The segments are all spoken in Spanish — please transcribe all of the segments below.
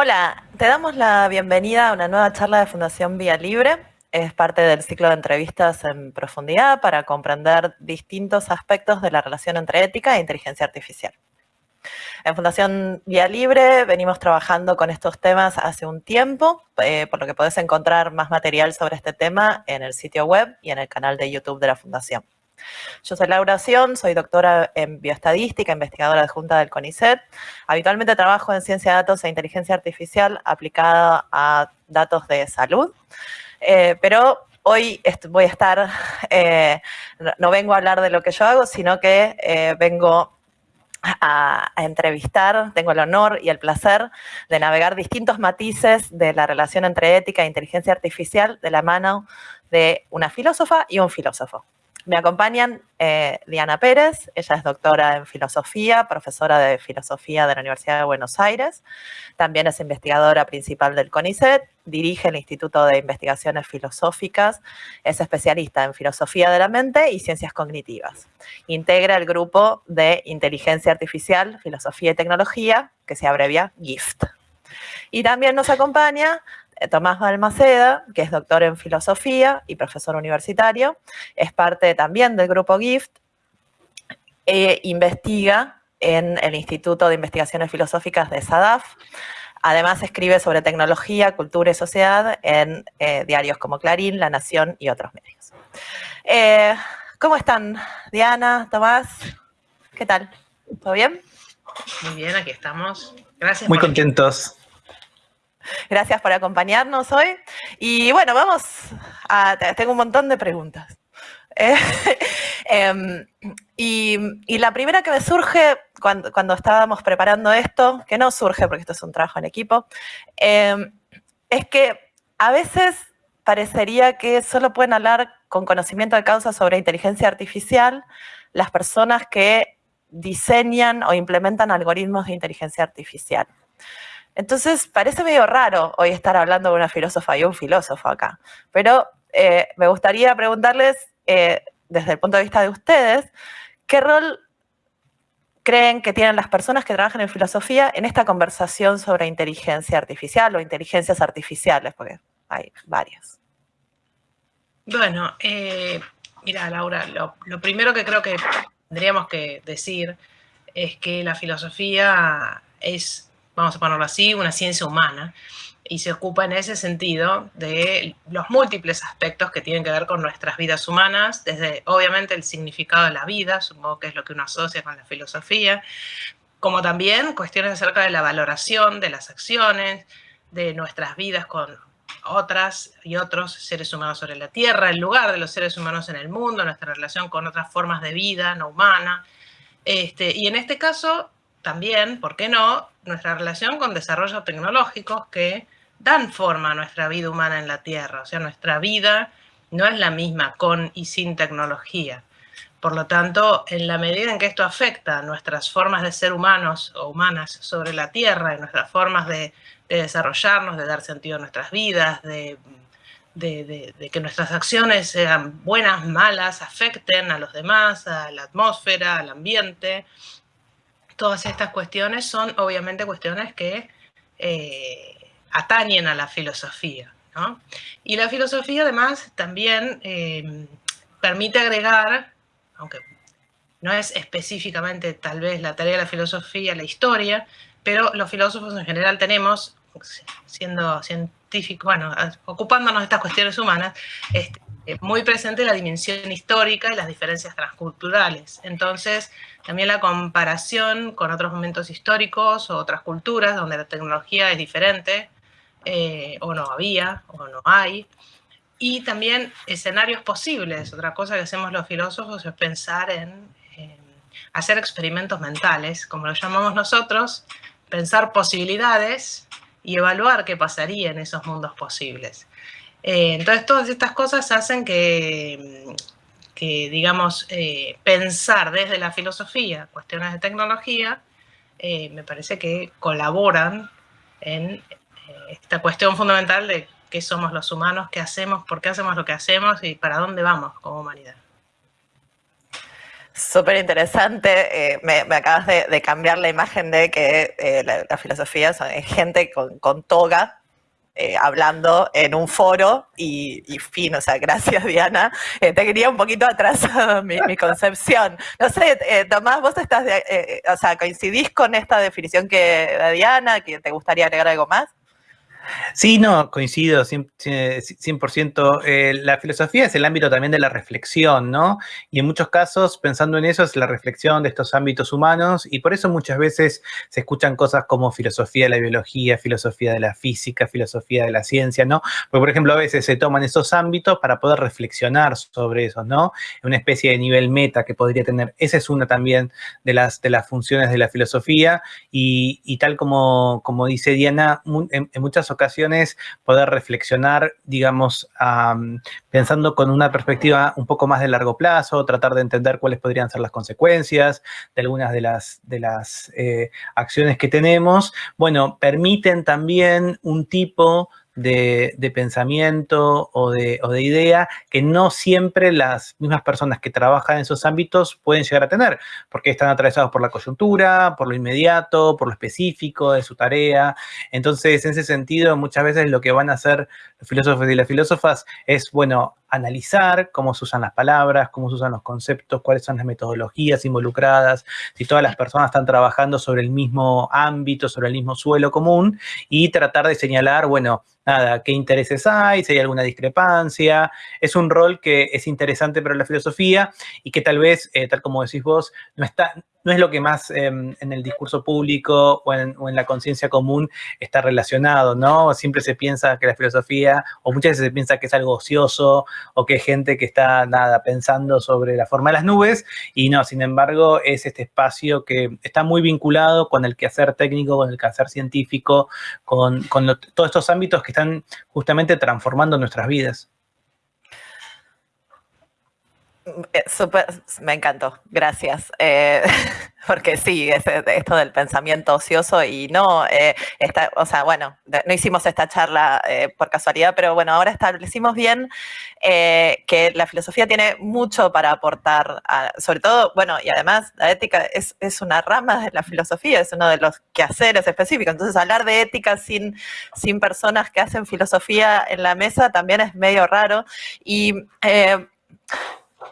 Hola, te damos la bienvenida a una nueva charla de Fundación Vía Libre. Es parte del ciclo de entrevistas en profundidad para comprender distintos aspectos de la relación entre ética e inteligencia artificial. En Fundación Vía Libre venimos trabajando con estos temas hace un tiempo, eh, por lo que podés encontrar más material sobre este tema en el sitio web y en el canal de YouTube de la Fundación. Yo soy Laura Sion, soy doctora en bioestadística, investigadora adjunta del CONICET. Habitualmente trabajo en ciencia de datos e inteligencia artificial aplicada a datos de salud, eh, pero hoy voy a estar, eh, no vengo a hablar de lo que yo hago, sino que eh, vengo a, entrevistar, tengo el honor y el placer de navegar distintos matices de la relación entre ética e inteligencia artificial de la mano de una filósofa y un filósofo. Me acompañan eh, Diana Pérez, ella es doctora en filosofía, profesora de filosofía de la Universidad de Buenos Aires. También es investigadora principal del CONICET, dirige el Instituto de Investigaciones Filosóficas, es especialista en filosofía de la mente y ciencias cognitivas. Integra el grupo de inteligencia artificial, filosofía y tecnología, que se abrevia GIFT. Y también nos acompaña Tomás Balmaceda, que es doctor en filosofía y profesor universitario, es parte también del grupo GIFT, e investiga en el Instituto de Investigaciones Filosóficas de SADAF. Además escribe sobre tecnología, cultura y sociedad en eh, diarios como Clarín, La Nación y otros medios. Eh, ¿Cómo están, Diana, Tomás? ¿Qué tal? ¿Todo bien? Muy bien, aquí estamos. Gracias. Muy contentos. Gracias por acompañarnos hoy. Y bueno, vamos a... Tengo un montón de preguntas. Em, y, la primera que me surge cuando, estábamos preparando esto, que no surge porque esto es un trabajo en equipo, em, es que a veces parecería que solo pueden hablar con conocimiento de causa sobre inteligencia artificial las personas que diseñan o implementan algoritmos de inteligencia artificial. Entonces, parece medio raro hoy estar hablando de una filósofa y un filósofo acá, pero eh, me gustaría preguntarles, eh, desde el punto de vista de ustedes, ¿qué rol creen que tienen las personas que trabajan en filosofía en esta conversación sobre inteligencia artificial o inteligencias artificiales? Porque hay varias. Bueno, eh, mira, Laura, lo primero que creo que tendríamos que decir es que la filosofía es vamos a ponerlo así, una ciencia humana, y se ocupa en ese sentido de los múltiples aspectos que tienen que ver con nuestras vidas humanas, desde obviamente el significado de la vida, supongo que es lo que uno asocia con la filosofía, como también cuestiones acerca de la valoración de las acciones, de nuestras vidas con otras y otros seres humanos sobre la Tierra, el lugar de los seres humanos en el mundo, nuestra relación con otras formas de vida no humana. Este, y en este caso, también, ¿por qué no?, nuestra relación con desarrollos tecnológicos que dan forma a nuestra vida humana en la Tierra. O sea, nuestra vida no es la misma con y sin tecnología. Por lo tanto, en la medida en que esto afecta nuestras formas de ser humanos o humanas sobre la Tierra, y nuestras formas de, desarrollarnos, de dar sentido a nuestras vidas, de, que nuestras acciones sean buenas, malas, afecten a los demás, a la atmósfera, al ambiente, todas estas cuestiones son obviamente cuestiones que eh, atañen a la filosofía. Y la filosofía además también eh, permite agregar, aunque no es específicamente tal vez la tarea de la filosofía, la historia, pero los filósofos en general tenemos, siendo científicos, bueno, ocupándonos de estas cuestiones humanas, este, muy presente la dimensión histórica y las diferencias transculturales. Entonces, también la comparación con otros momentos históricos o otras culturas donde la tecnología es diferente, eh, o no había, o no hay. Y también escenarios posibles. Otra cosa que hacemos los filósofos es pensar en hacer experimentos mentales, como lo llamamos nosotros, pensar posibilidades y evaluar qué pasaría en esos mundos posibles. Eh, entonces, todas estas cosas hacen que, digamos, eh, pensar desde la filosofía cuestiones de tecnología, eh, me parece que colaboran en esta cuestión fundamental de qué somos los humanos, qué hacemos, por qué hacemos lo que hacemos y para dónde vamos como humanidad. Súper interesante. Me, acabas de, cambiar la imagen de que eh, la, filosofía es gente con, toga eh, hablando en un foro y, fin. O sea, gracias Diana. te quería un poquito atrasado mi, mi concepción. No sé, Tomás, vos estás, o sea, coincidís con esta definición que da Diana, que te gustaría agregar algo más. Sí, no, coincido 100%. Eh, la filosofía es el ámbito también de la reflexión, ¿no? Y en muchos casos, pensando en eso, es la reflexión de estos ámbitos humanos y por eso muchas veces se escuchan cosas como filosofía de la biología, filosofía de la física, filosofía de la ciencia, ¿no? Porque, por ejemplo, a veces se toman esos ámbitos para poder reflexionar sobre eso, ¿no? Una especie de nivel meta que podría tener. Esa es una también de las, de las funciones de la filosofía y, tal como, como dice Diana, en, en muchas ocasiones ocasiones poder reflexionar, digamos, pensando con una perspectiva un poco más de largo plazo, tratar de entender cuáles podrían ser las consecuencias de algunas de las, de las eh, acciones que tenemos, bueno, permiten también un tipo de, pensamiento o de, o de, idea que no siempre las mismas personas que trabajan en esos ámbitos pueden llegar a tener, porque están atravesados por la coyuntura, por lo inmediato, por lo específico de su tarea. Entonces, en ese sentido, muchas veces lo que van a hacer los filósofos y las filósofas es, bueno, analizar cómo se usan las palabras, cómo se usan los conceptos, cuáles son las metodologías involucradas, si todas las personas están trabajando sobre el mismo ámbito, sobre el mismo suelo común y tratar de señalar, bueno, nada, qué intereses hay, si hay alguna discrepancia. Es un rol que es interesante para la filosofía y que tal vez, eh, tal como decís vos, no está, no es lo que más em, en el discurso público o en, la conciencia común está relacionado, ¿no? Siempre se piensa que la filosofía, o muchas veces se piensa que es algo ocioso, o que hay gente que está, nada, pensando sobre la forma de las nubes, y no, sin embargo, es este espacio que está muy vinculado con el quehacer técnico, con el quehacer científico, con, todos estos ámbitos que están justamente transformando nuestras vidas. Eh, super, me encantó, gracias. Eh, porque sí, es, esto del pensamiento ocioso y no, eh, o sea, bueno, no hicimos esta charla por casualidad, pero bueno, ahora establecimos bien que la filosofía tiene mucho para aportar, sobre todo, bueno, y además la ética es, es, una rama de la filosofía, es uno de los quehaceres específicos. Entonces, hablar de ética sin, sin personas que hacen filosofía en la mesa también es medio raro. Y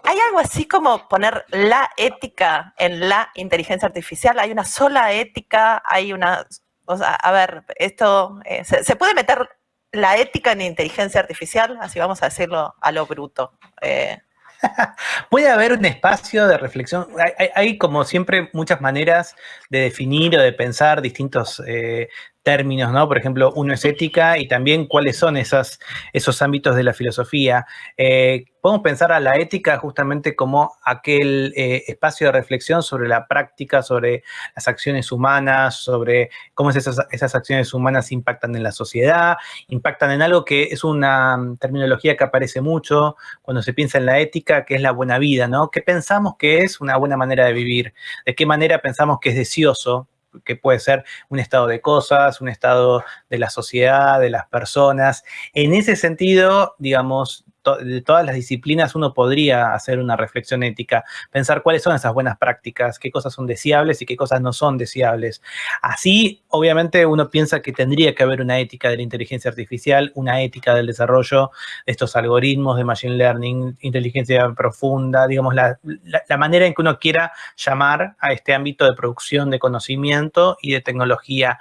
¿Hay algo así como poner la ética en la inteligencia artificial? ¿Hay una sola ética? ¿Hay una...? O sea, a ver, esto... Eh, ¿se, puede meter la ética en inteligencia artificial? Así vamos a decirlo a lo bruto. Eh, Puede haber un espacio de reflexión. Hay, como siempre, muchas maneras de definir o de pensar distintos eh, términos, ¿no? Por ejemplo, uno es ética y también cuáles son esos ámbitos de la filosofía. Eh, podemos pensar a la ética justamente como aquel eh, espacio de reflexión sobre la práctica, sobre las acciones humanas, sobre cómo esas, esas acciones humanas impactan en la sociedad, impactan en algo que es una terminología que aparece mucho cuando se piensa en la ética, que es la buena vida, ¿no? ¿Qué pensamos que es una buena manera de vivir? ¿De qué manera pensamos que es deseoso que puede ser un estado de cosas, un estado de la sociedad, de las personas. En ese sentido, digamos, de todas las disciplinas uno podría hacer una reflexión ética, pensar cuáles son esas buenas prácticas, qué cosas son deseables y qué cosas no son deseables. Así, obviamente, uno piensa que tendría que haber una ética de la inteligencia artificial, una ética del desarrollo de estos algoritmos de machine learning, inteligencia profunda, digamos, la, la manera en que uno quiera llamar a este ámbito de producción de conocimiento y de tecnología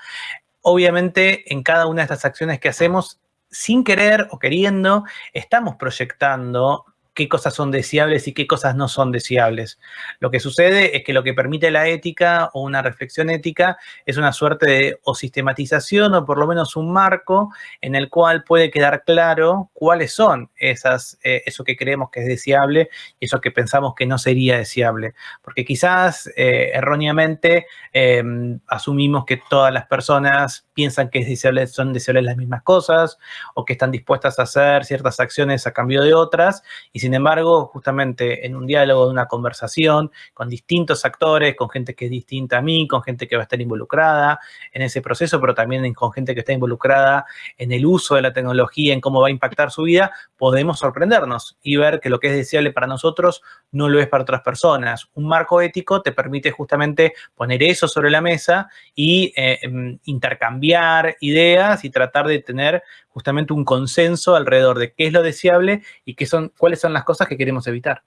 obviamente en cada una de estas acciones que hacemos sin querer o queriendo, estamos proyectando qué cosas son deseables y qué cosas no son deseables. Lo que sucede es que lo que permite la ética o una reflexión ética es una suerte de o sistematización o por lo menos un marco en el cual puede quedar claro cuáles son esas, eh, eso que creemos que es deseable y eso que pensamos que no sería deseable. Porque quizás eh, erróneamente em, asumimos que todas las personas piensan que son deseables las mismas cosas o que están dispuestas a hacer ciertas acciones a cambio de otras y sin embargo, justamente en un diálogo, en una conversación, con distintos actores, con gente que es distinta a mí, con gente que va a estar involucrada en ese proceso, pero también con gente que está involucrada en el uso de la tecnología, en cómo va a impactar su vida, podemos sorprendernos y ver que lo que es deseable para nosotros no lo es para otras personas. Un marco ético te permite justamente poner eso sobre la mesa y eh, em, intercambiar ideas y tratar de tener justamente un consenso alrededor de qué es lo deseable y qué son, cuáles son las cosas que queremos evitar.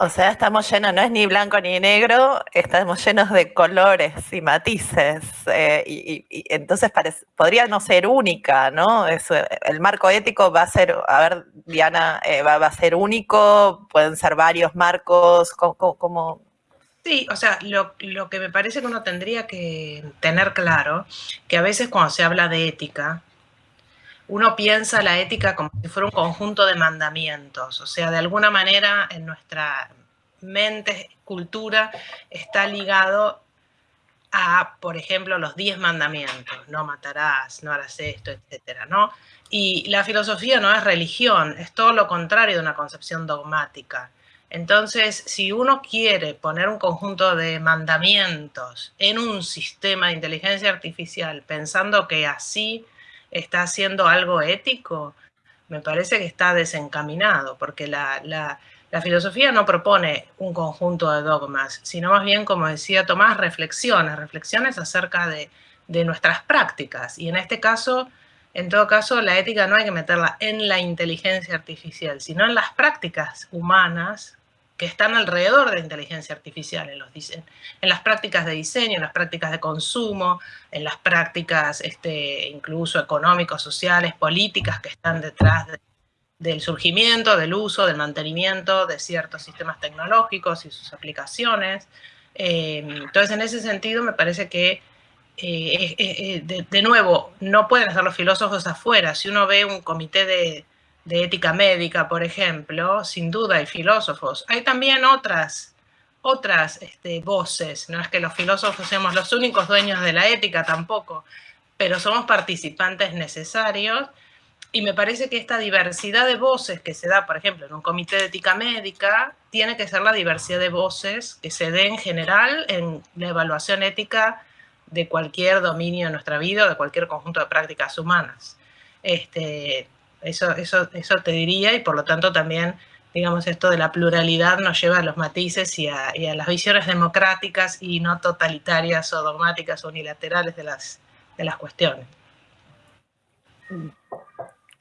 O sea, estamos llenos, no es ni blanco ni negro, estamos llenos de colores y matices. Eh, y, entonces podría no ser única, ¿no? el marco ético va a ser, a ver, Diana, eh, va, a ser único, pueden ser varios marcos, como... Sí, o sea, lo, lo que me parece que uno tendría que tener claro, que a veces cuando se habla de ética, uno piensa la ética como si fuera un conjunto de mandamientos, o sea, de alguna manera en nuestra mente, cultura, está ligado a, por ejemplo, los diez mandamientos, no matarás, no harás esto, etcétera, ¿no? Y la filosofía no es religión, es todo lo contrario de una concepción dogmática. Entonces, si uno quiere poner un conjunto de mandamientos en un sistema de inteligencia artificial pensando que así está haciendo algo ético, me parece que está desencaminado, porque la, filosofía no propone un conjunto de dogmas, sino más bien, como decía Tomás, reflexiones, reflexiones acerca de, de nuestras prácticas. Y en este caso, en todo caso, la ética no hay que meterla en la inteligencia artificial, sino en las prácticas humanas que están alrededor de la inteligencia artificial, en, los, en las prácticas de diseño, en las prácticas de consumo, en las prácticas este, incluso económicos, sociales, políticas que están detrás del surgimiento, del uso, del mantenimiento de ciertos sistemas tecnológicos y sus aplicaciones. Eh, entonces, en ese sentido, me parece que, eh, eh, de, de nuevo, no pueden estar los filósofos afuera. Si uno ve un comité de, de ética médica, por ejemplo, sin duda hay filósofos. Hay también otras, otras este, voces, no es que los filósofos seamos los únicos dueños de la ética tampoco, pero somos participantes necesarios y me parece que esta diversidad de voces que se da, por ejemplo, en un comité de ética médica, tiene que ser la diversidad de voces que se dé en general en la evaluación ética de cualquier dominio de nuestra vida o de cualquier conjunto de prácticas humanas. Este, eso, eso, eso te diría y por lo tanto también, digamos, esto de la pluralidad nos lleva a los matices y a, las visiones democráticas y no totalitarias o dogmáticas o unilaterales de las, de las cuestiones.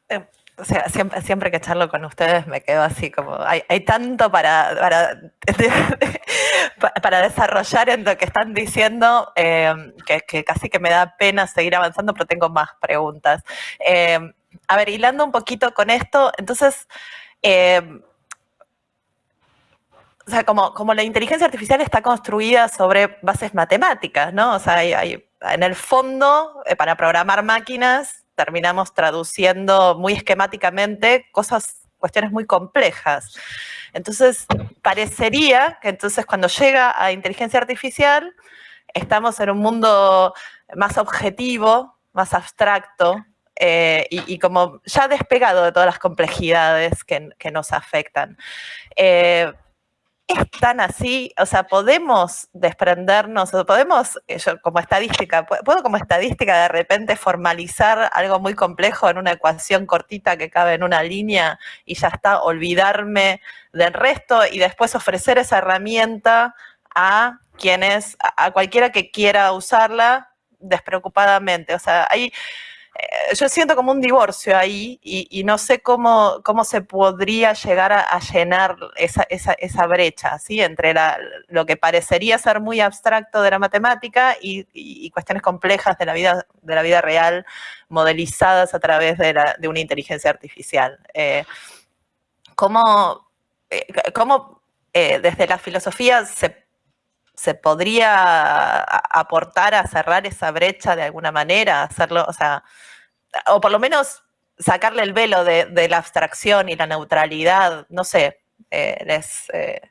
Eh, o sea, siempre, siempre que charlo con ustedes me quedo así como, hay, tanto para, para, desarrollar en lo que están diciendo eh, que, casi que me da pena seguir avanzando, pero tengo más preguntas. Eh, a ver, hilando un poquito con esto, entonces, eh, o sea, como, como, la inteligencia artificial está construida sobre bases matemáticas, ¿no? O sea, en el fondo, eh, para programar máquinas, terminamos traduciendo muy esquemáticamente cosas, cuestiones muy complejas. Entonces, parecería que entonces cuando llega a inteligencia artificial, estamos en un mundo más objetivo, más abstracto, eh, y, como ya despegado de todas las complejidades que, nos afectan. Eh, es tan así, o sea, podemos desprendernos, podemos, eh, como estadística, puedo como estadística de repente formalizar algo muy complejo en una ecuación cortita que cabe en una línea y ya está, olvidarme del resto y después ofrecer esa herramienta a quienes, a cualquiera que quiera usarla despreocupadamente. O sea, hay yo siento como un divorcio ahí y, no sé cómo, cómo se podría llegar a, llenar esa, esa, brecha, ¿sí? Entre lo que parecería ser muy abstracto de la matemática y, cuestiones complejas de la, vida, de la vida real, modelizadas a través de una inteligencia artificial. Eh, ¿Cómo, eh, cómo desde la filosofía se se podría aportar a cerrar esa brecha de alguna manera, hacerlo, o sea, o por lo menos sacarle el velo de, la abstracción y la neutralidad, no sé, eh, les... Eh.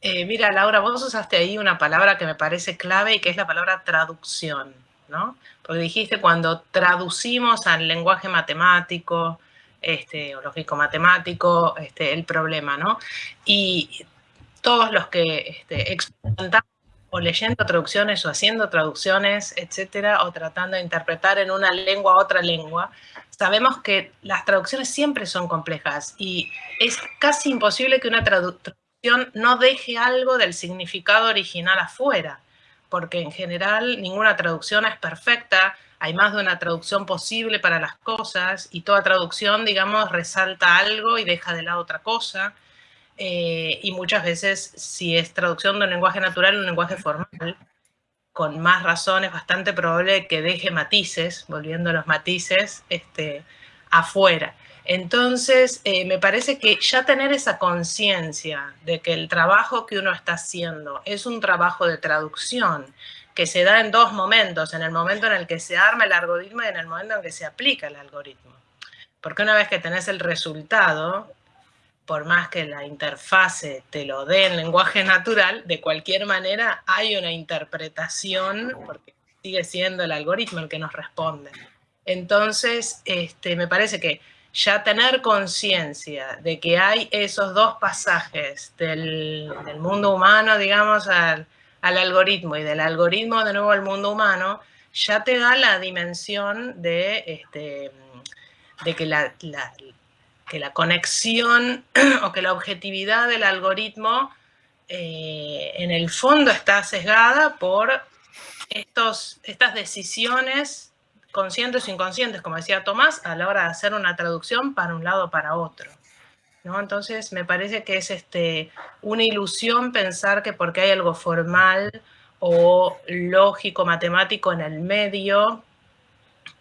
Eh, mira, Laura, vos usaste ahí una palabra que me parece clave y que es la palabra traducción, ¿no? Porque dijiste cuando traducimos al lenguaje matemático este, o lógico-matemático, este, el problema, ¿no? Y todos los que este, o leyendo traducciones o haciendo traducciones, etcétera, o tratando de interpretar en una lengua a otra lengua, sabemos que las traducciones siempre son complejas y es casi imposible que una traducción no deje algo del significado original afuera, porque en general ninguna traducción es perfecta, hay más de una traducción posible para las cosas y toda traducción, digamos, resalta algo y deja de lado otra cosa. Eh, y muchas veces, si es traducción de un lenguaje natural, un lenguaje formal, con más razón es bastante probable que deje matices, volviendo a los matices, este, afuera. Entonces, eh, me parece que ya tener esa conciencia de que el trabajo que uno está haciendo es un trabajo de traducción, que se da en dos momentos, en el momento en el que se arma el algoritmo y en el momento en que se aplica el algoritmo. Porque una vez que tenés el resultado, por más que la interfase te lo dé en lenguaje natural, de cualquier manera hay una interpretación, porque sigue siendo el algoritmo el que nos responde. Entonces, este, me parece que ya tener conciencia de que hay esos dos pasajes del, mundo humano, digamos, al, al algoritmo y del algoritmo de nuevo al mundo humano, ya te da la dimensión de, este, de que, la, que la conexión o que la objetividad del algoritmo eh, en el fondo está sesgada por estos, estas decisiones conscientes o inconscientes, como decía Tomás, a la hora de hacer una traducción para un lado o para otro. Entonces me parece que es este, una ilusión pensar que porque hay algo formal o lógico, matemático en el medio,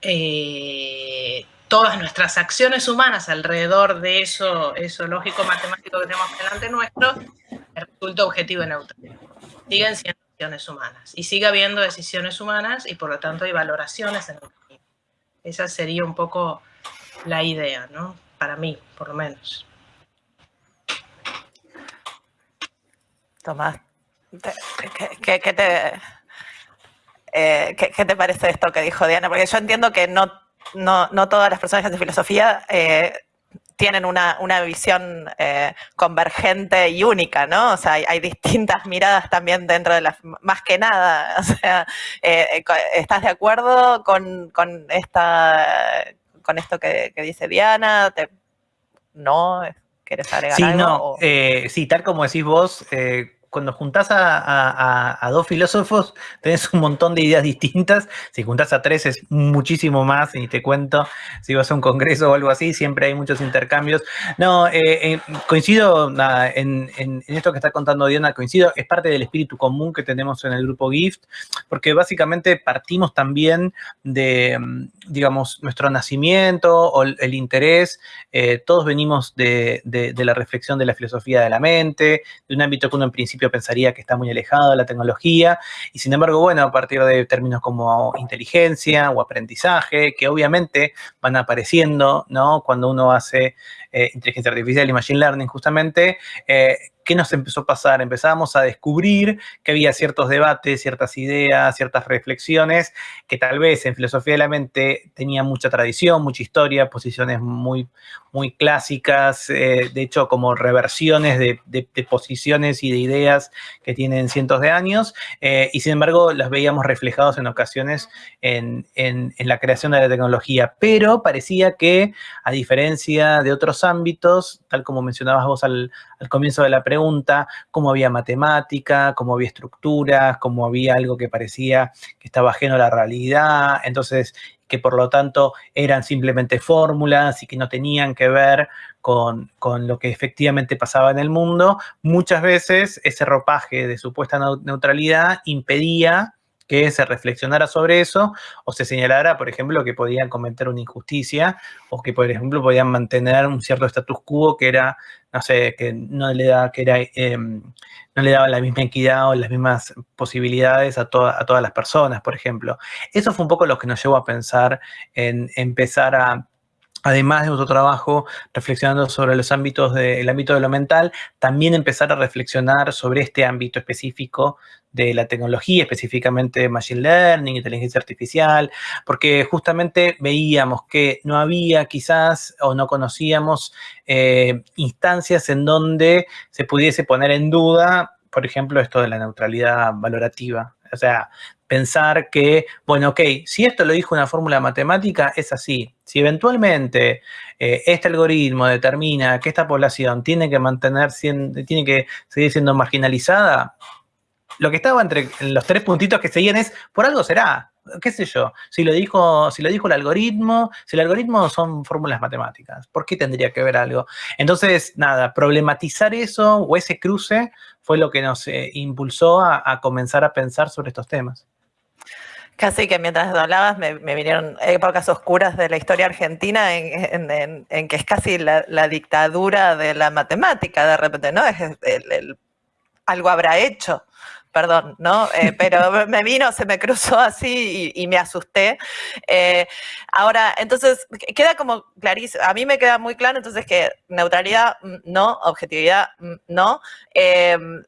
eh, todas nuestras acciones humanas alrededor de eso, eso lógico, matemático que tenemos delante nuestro, resulta objetivo y neutral. Siguen siendo decisiones humanas y sigue habiendo decisiones humanas y por lo tanto hay valoraciones en el Esa sería un poco la idea, ¿no? Para mí, por lo menos. Tomás, ¿qué, te, eh, ¿qué, te parece esto que dijo Diana? Porque yo entiendo que no, no, todas las personas de filosofía eh, tienen una, visión eh, convergente y única, ¿no? O sea, hay, distintas miradas también dentro de las, más que nada, o sea, ¿estás de acuerdo con, esta, con esto que, dice Diana? ¿No? ¿Quieres agregar sí, algo? No, sí, tal como decís vos, cuando juntás a, dos filósofos, tenés un montón de ideas distintas. Si juntás a tres es muchísimo más, y te cuento, si vas a un congreso o algo así, siempre hay muchos intercambios. No, eh, coincido en, esto que está contando Diana, coincido, es parte del espíritu común que tenemos en el grupo GIFT, porque básicamente partimos también de, digamos, nuestro nacimiento o el, interés. Eh, todos venimos de, de la reflexión de la filosofía de la mente, de un ámbito que uno en principio pensaría que está muy alejado de la tecnología, y sin embargo, bueno, a partir de términos como inteligencia o aprendizaje, que obviamente van apareciendo, ¿no? Cuando uno hace eh, inteligencia artificial y machine learning, justamente, eh, ¿qué nos empezó a pasar? Empezábamos a descubrir que había ciertos debates, ciertas ideas, ciertas reflexiones que tal vez en filosofía de la mente tenían mucha tradición, mucha historia, posiciones muy, muy clásicas, eh, de hecho como reversiones de, posiciones y de ideas que tienen cientos de años, eh, y sin embargo las veíamos reflejados en ocasiones en, la creación de la tecnología, pero parecía que a diferencia de otros ámbitos, tal como mencionabas vos al, al comienzo de la pregunta, cómo había matemática, cómo había estructuras, cómo había algo que parecía que estaba ajeno a la realidad, entonces que por lo tanto eran simplemente fórmulas y que no tenían que ver con, con, lo que efectivamente pasaba en el mundo, muchas veces ese ropaje de supuesta neutralidad impedía que se reflexionara sobre eso o se señalara, por ejemplo, que podían cometer una injusticia o que, por ejemplo, podían mantener un cierto status quo que era, no sé, que no le, da, que era, em, no le daba la misma equidad o las mismas posibilidades a, a todas las personas, por ejemplo. Eso fue un poco lo que nos llevó a pensar en empezar a además de nuestro trabajo reflexionando sobre los ámbitos del ámbito de lo mental, también empezar a reflexionar sobre este ámbito específico de la tecnología, específicamente Machine Learning, inteligencia artificial, porque justamente veíamos que no había quizás o no conocíamos eh, instancias en donde se pudiese poner en duda, por ejemplo, esto de la neutralidad valorativa. O sea, pensar que, bueno, ok, si esto lo dijo una fórmula matemática, es así. Si eventualmente eh, este algoritmo determina que esta población tiene que mantener, tiene que seguir siendo marginalizada, lo que estaba entre los tres puntitos que seguían es, por algo será, qué sé yo, si lo dijo, si lo dijo el algoritmo, si el algoritmo son fórmulas matemáticas, ¿por qué tendría que ver algo? Entonces, nada, problematizar eso o ese cruce fue lo que nos eh, impulsó a, comenzar a pensar sobre estos temas. Casi que mientras hablabas me, vinieron épocas oscuras de la historia argentina en, que es casi la, dictadura de la matemática de repente, ¿no? Es algo habrá hecho perdón, ¿no? Eh, pero me vino, se me cruzó así y, me asusté. Eh, ahora, entonces, queda como clarísimo, a mí me queda muy claro entonces que neutralidad mm, no, objetividad mm, no. Em,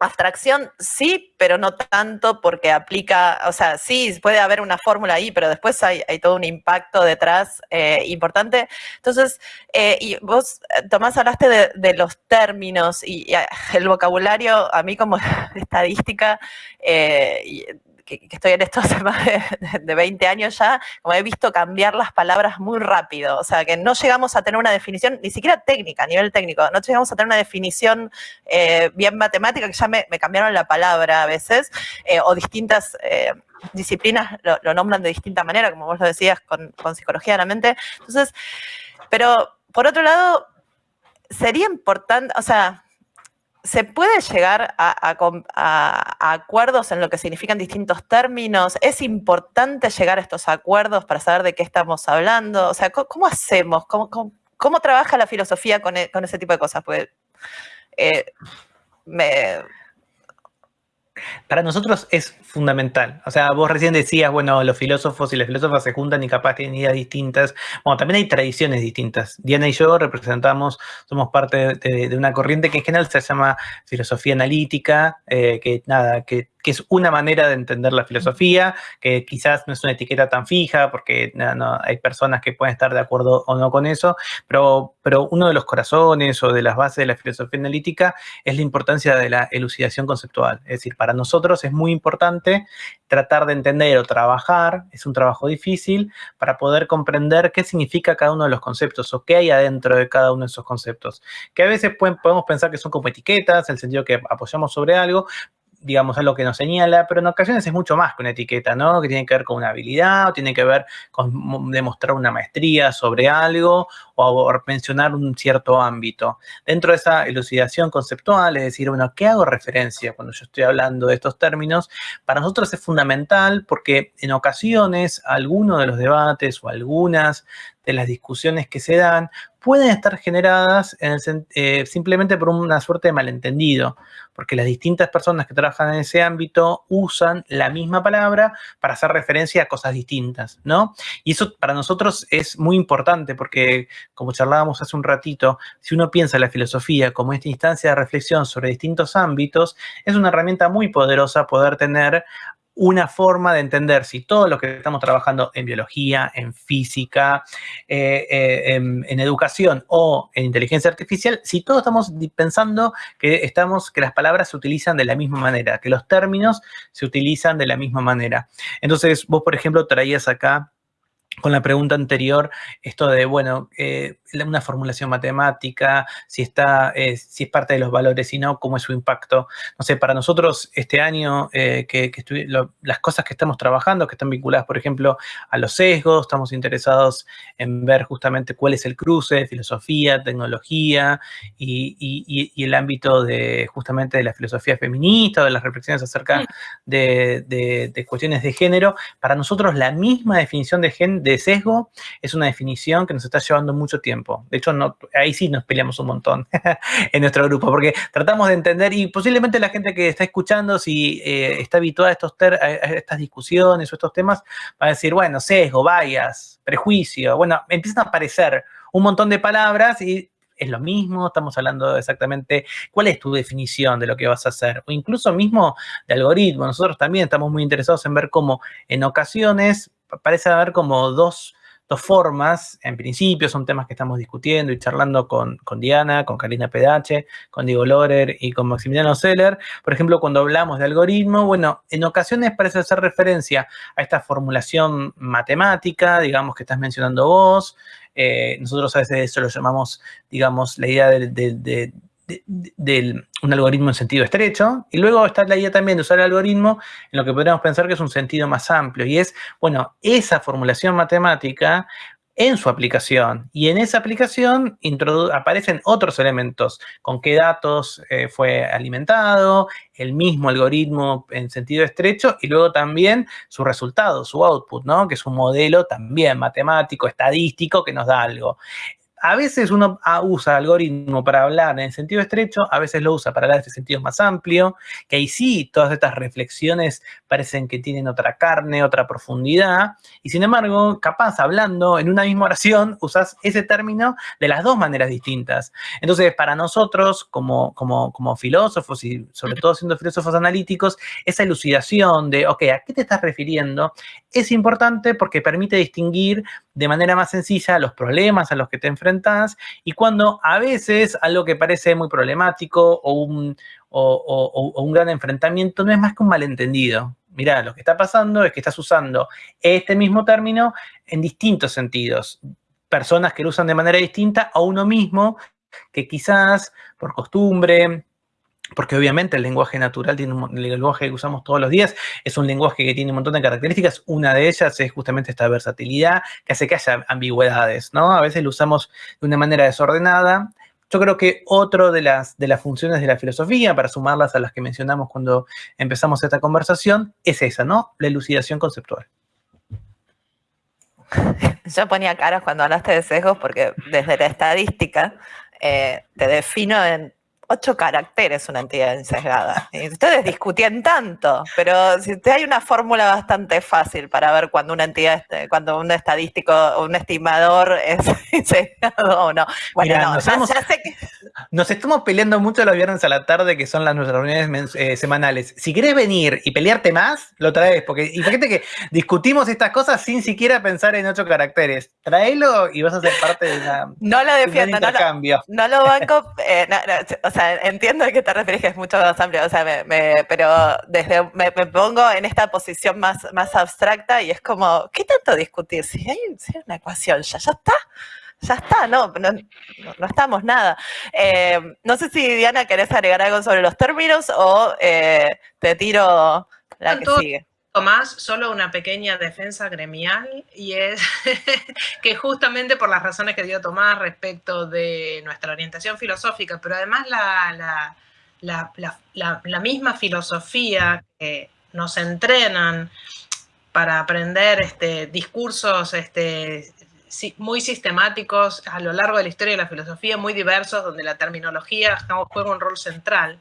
Abstracción sí, pero no tanto porque aplica, o sea, sí, puede haber una fórmula ahí, pero después hay, todo un impacto detrás eh, importante. Entonces, eh, y vos, Tomás, hablaste de, los términos y, el vocabulario, a mí como estadística, eh, que, estoy en esto hace más de, 20 años ya, como he visto cambiar las palabras muy rápido. O sea, que no llegamos a tener una definición, ni siquiera técnica, a nivel técnico, no llegamos a tener una definición eh, bien matemática, que ya me, cambiaron la palabra a veces, eh, o distintas... Eh, disciplinas lo, nombran de distinta manera, como vos lo decías, con, con psicología de la mente. Entonces, pero por otro lado, sería importante, o sea, ¿Se puede llegar a, acuerdos en lo que significan distintos términos? ¿Es importante llegar a estos acuerdos para saber de qué estamos hablando? O sea, ¿cómo, hacemos? ¿Cómo, trabaja la filosofía con, e, ese tipo de cosas? Pues, me, para nosotros es fundamental. O sea, vos recién decías, bueno, los filósofos y las filósofas se juntan y capaz tienen ideas distintas. Bueno, también hay tradiciones distintas. Diana y yo representamos, somos parte de, una corriente que en general se llama filosofía analítica, eh, que nada, que que es una manera de entender la filosofía, que quizás no es una etiqueta tan fija, porque no, hay personas que pueden estar de acuerdo o no con eso, pero, pero uno de los corazones o de las bases de la filosofía analítica es la importancia de la elucidación conceptual. Es decir, para nosotros es muy importante tratar de entender o trabajar, es un trabajo difícil, para poder comprender qué significa cada uno de los conceptos o qué hay adentro de cada uno de esos conceptos. Que a veces podemos pensar que son como etiquetas, en el sentido que apoyamos sobre algo, digamos, algo que nos señala, pero en ocasiones es mucho más que una etiqueta, ¿no? Que tiene que ver con una habilidad, o tiene que ver con demostrar una maestría sobre algo, o mencionar un cierto ámbito. Dentro de esa elucidación conceptual, es decir, bueno, ¿qué hago referencia cuando yo estoy hablando de estos términos? Para nosotros es fundamental porque en ocasiones algunos de los debates o algunas de las discusiones que se dan pueden estar generadas eh, simplemente por una suerte de malentendido, porque las distintas personas que trabajan en ese ámbito usan la misma palabra para hacer referencia a cosas distintas, ¿no? Y eso para nosotros es muy importante porque, como charlábamos hace un ratito, si uno piensa en la filosofía como esta instancia de reflexión sobre distintos ámbitos, es una herramienta muy poderosa poder tener una forma de entender si todo lo que estamos trabajando en biología, en física, eh, eh, en, educación o en inteligencia artificial, si todos estamos pensando que, estamos, que las palabras se utilizan de la misma manera, que los términos se utilizan de la misma manera. Entonces, vos, por ejemplo, traías acá con la pregunta anterior, esto de, bueno, eh, una formulación matemática, si, está, eh, si es parte de los valores, y no, cómo es su impacto. No sé, para nosotros este año, eh, que, las cosas que estamos trabajando, que están vinculadas, por ejemplo, a los sesgos, estamos interesados en ver justamente cuál es el cruce de filosofía, tecnología y, el ámbito de justamente de la filosofía feminista, de las reflexiones acerca de, cuestiones de género. Para nosotros la misma definición de, de sesgo es una definición que nos está llevando mucho tiempo. De hecho, no, ahí sí nos peleamos un montón en nuestro grupo, porque tratamos de entender, y posiblemente la gente que está escuchando, si eh, está habituada a, estos a estas discusiones o estos temas, va a decir, bueno, sesgo, bias, prejuicio, bueno, empiezan a aparecer un montón de palabras y es lo mismo, estamos hablando exactamente cuál es tu definición de lo que vas a hacer, o incluso mismo de algoritmo. Nosotros también estamos muy interesados en ver cómo en ocasiones parece haber como dos, formas, en principio son temas que estamos discutiendo y charlando con, con Diana, con Karina Pedache, con Diego Lorer y con Maximiliano Seller. Por ejemplo, cuando hablamos de algoritmo, bueno, en ocasiones parece hacer referencia a esta formulación matemática, digamos, que estás mencionando vos, eh, nosotros a veces eso lo llamamos, digamos, la idea de, un algoritmo en sentido estrecho, y luego está la idea también de usar el algoritmo en lo que podríamos pensar que es un sentido más amplio, y es, bueno, esa formulación matemática en su aplicación. Y en esa aplicación aparecen otros elementos, con qué datos eh, fue alimentado, el mismo algoritmo en sentido estrecho y luego también su resultado, su output, ¿no? Que es un modelo también matemático, estadístico que nos da algo a veces uno ah, usa algoritmo para hablar en sentido estrecho, a veces lo usa para hablar en sentido más amplio, que ahí sí todas estas reflexiones parecen que tienen otra carne, otra profundidad, y sin embargo, capaz hablando en una misma oración, usas ese término de las dos maneras distintas. Entonces, para nosotros, como, como, como filósofos y sobre todo siendo filósofos analíticos, esa elucidación de, ok, ¿a qué te estás refiriendo? Es importante porque permite distinguir de manera más sencilla los problemas a los que te enfrentas y cuando a veces algo que parece muy problemático o un, un gran enfrentamiento no es más que un malentendido. Mirá, lo que está pasando es que estás usando este mismo término en distintos sentidos. Personas que lo usan de manera distinta a uno mismo que quizás por costumbre, porque obviamente el lenguaje natural tiene un, el lenguaje que usamos todos los días es un lenguaje que tiene un montón de características. Una de ellas es justamente esta versatilidad que hace que haya ambigüedades, ¿no? A veces lo usamos de una manera desordenada. Yo creo que otra de las, de las funciones de la filosofía, para sumarlas a las que mencionamos cuando empezamos esta conversación, es esa, ¿no? La elucidación conceptual. Yo ponía caras cuando hablaste de sesgos porque desde la estadística eh, te defino en ocho caracteres una entidad ensesgada. Y ustedes discutían tanto, pero si hay una fórmula bastante fácil para ver cuando una entidad, cuando un estadístico o un estimador es ensesgado o no. Bueno, no, nos, sé que... nos, estamos peleando mucho los viernes a la tarde, que son las nuestras reuniones eh, semanales. Si querés venir y pelearte más, lo traes, porque fíjate que discutimos estas cosas sin siquiera pensar en ocho caracteres. Traelo y vas a ser parte de una, no lo defiendo, no lo, no lo banco, eh, o sea, entiendo a qué te refieres, que es mucho más amplio, o sea, pero desde me, pongo en esta posición más, más abstracta y es como, ¿qué tanto discutir? Si hay, una ecuación, ya, ya está. Ya está, no, no, estamos nada. Eh, no sé si Diana querés agregar algo sobre los términos o eh, te tiro la que sigue más, solo una pequeña defensa gremial y es que justamente por las razones que dio Tomás respecto de nuestra orientación filosófica, pero además la, la, misma filosofía que nos entrenan para aprender este, discursos este, muy sistemáticos a lo largo de la historia de la filosofía, muy diversos, donde la terminología juega un rol central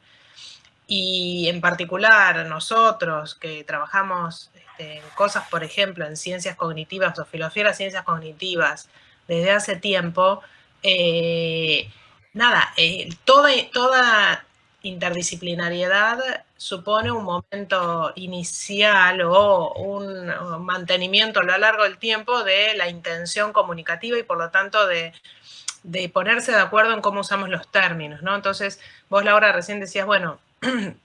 y en particular nosotros que trabajamos este, en cosas, por ejemplo, en ciencias cognitivas o filosofía de las ciencias cognitivas desde hace tiempo, eh, nada, eh, toda, toda interdisciplinariedad supone un momento inicial o un mantenimiento a lo largo del tiempo de la intención comunicativa y por lo tanto de, de ponerse de acuerdo en cómo usamos los términos, ¿no? Entonces, vos Laura recién decías, bueno,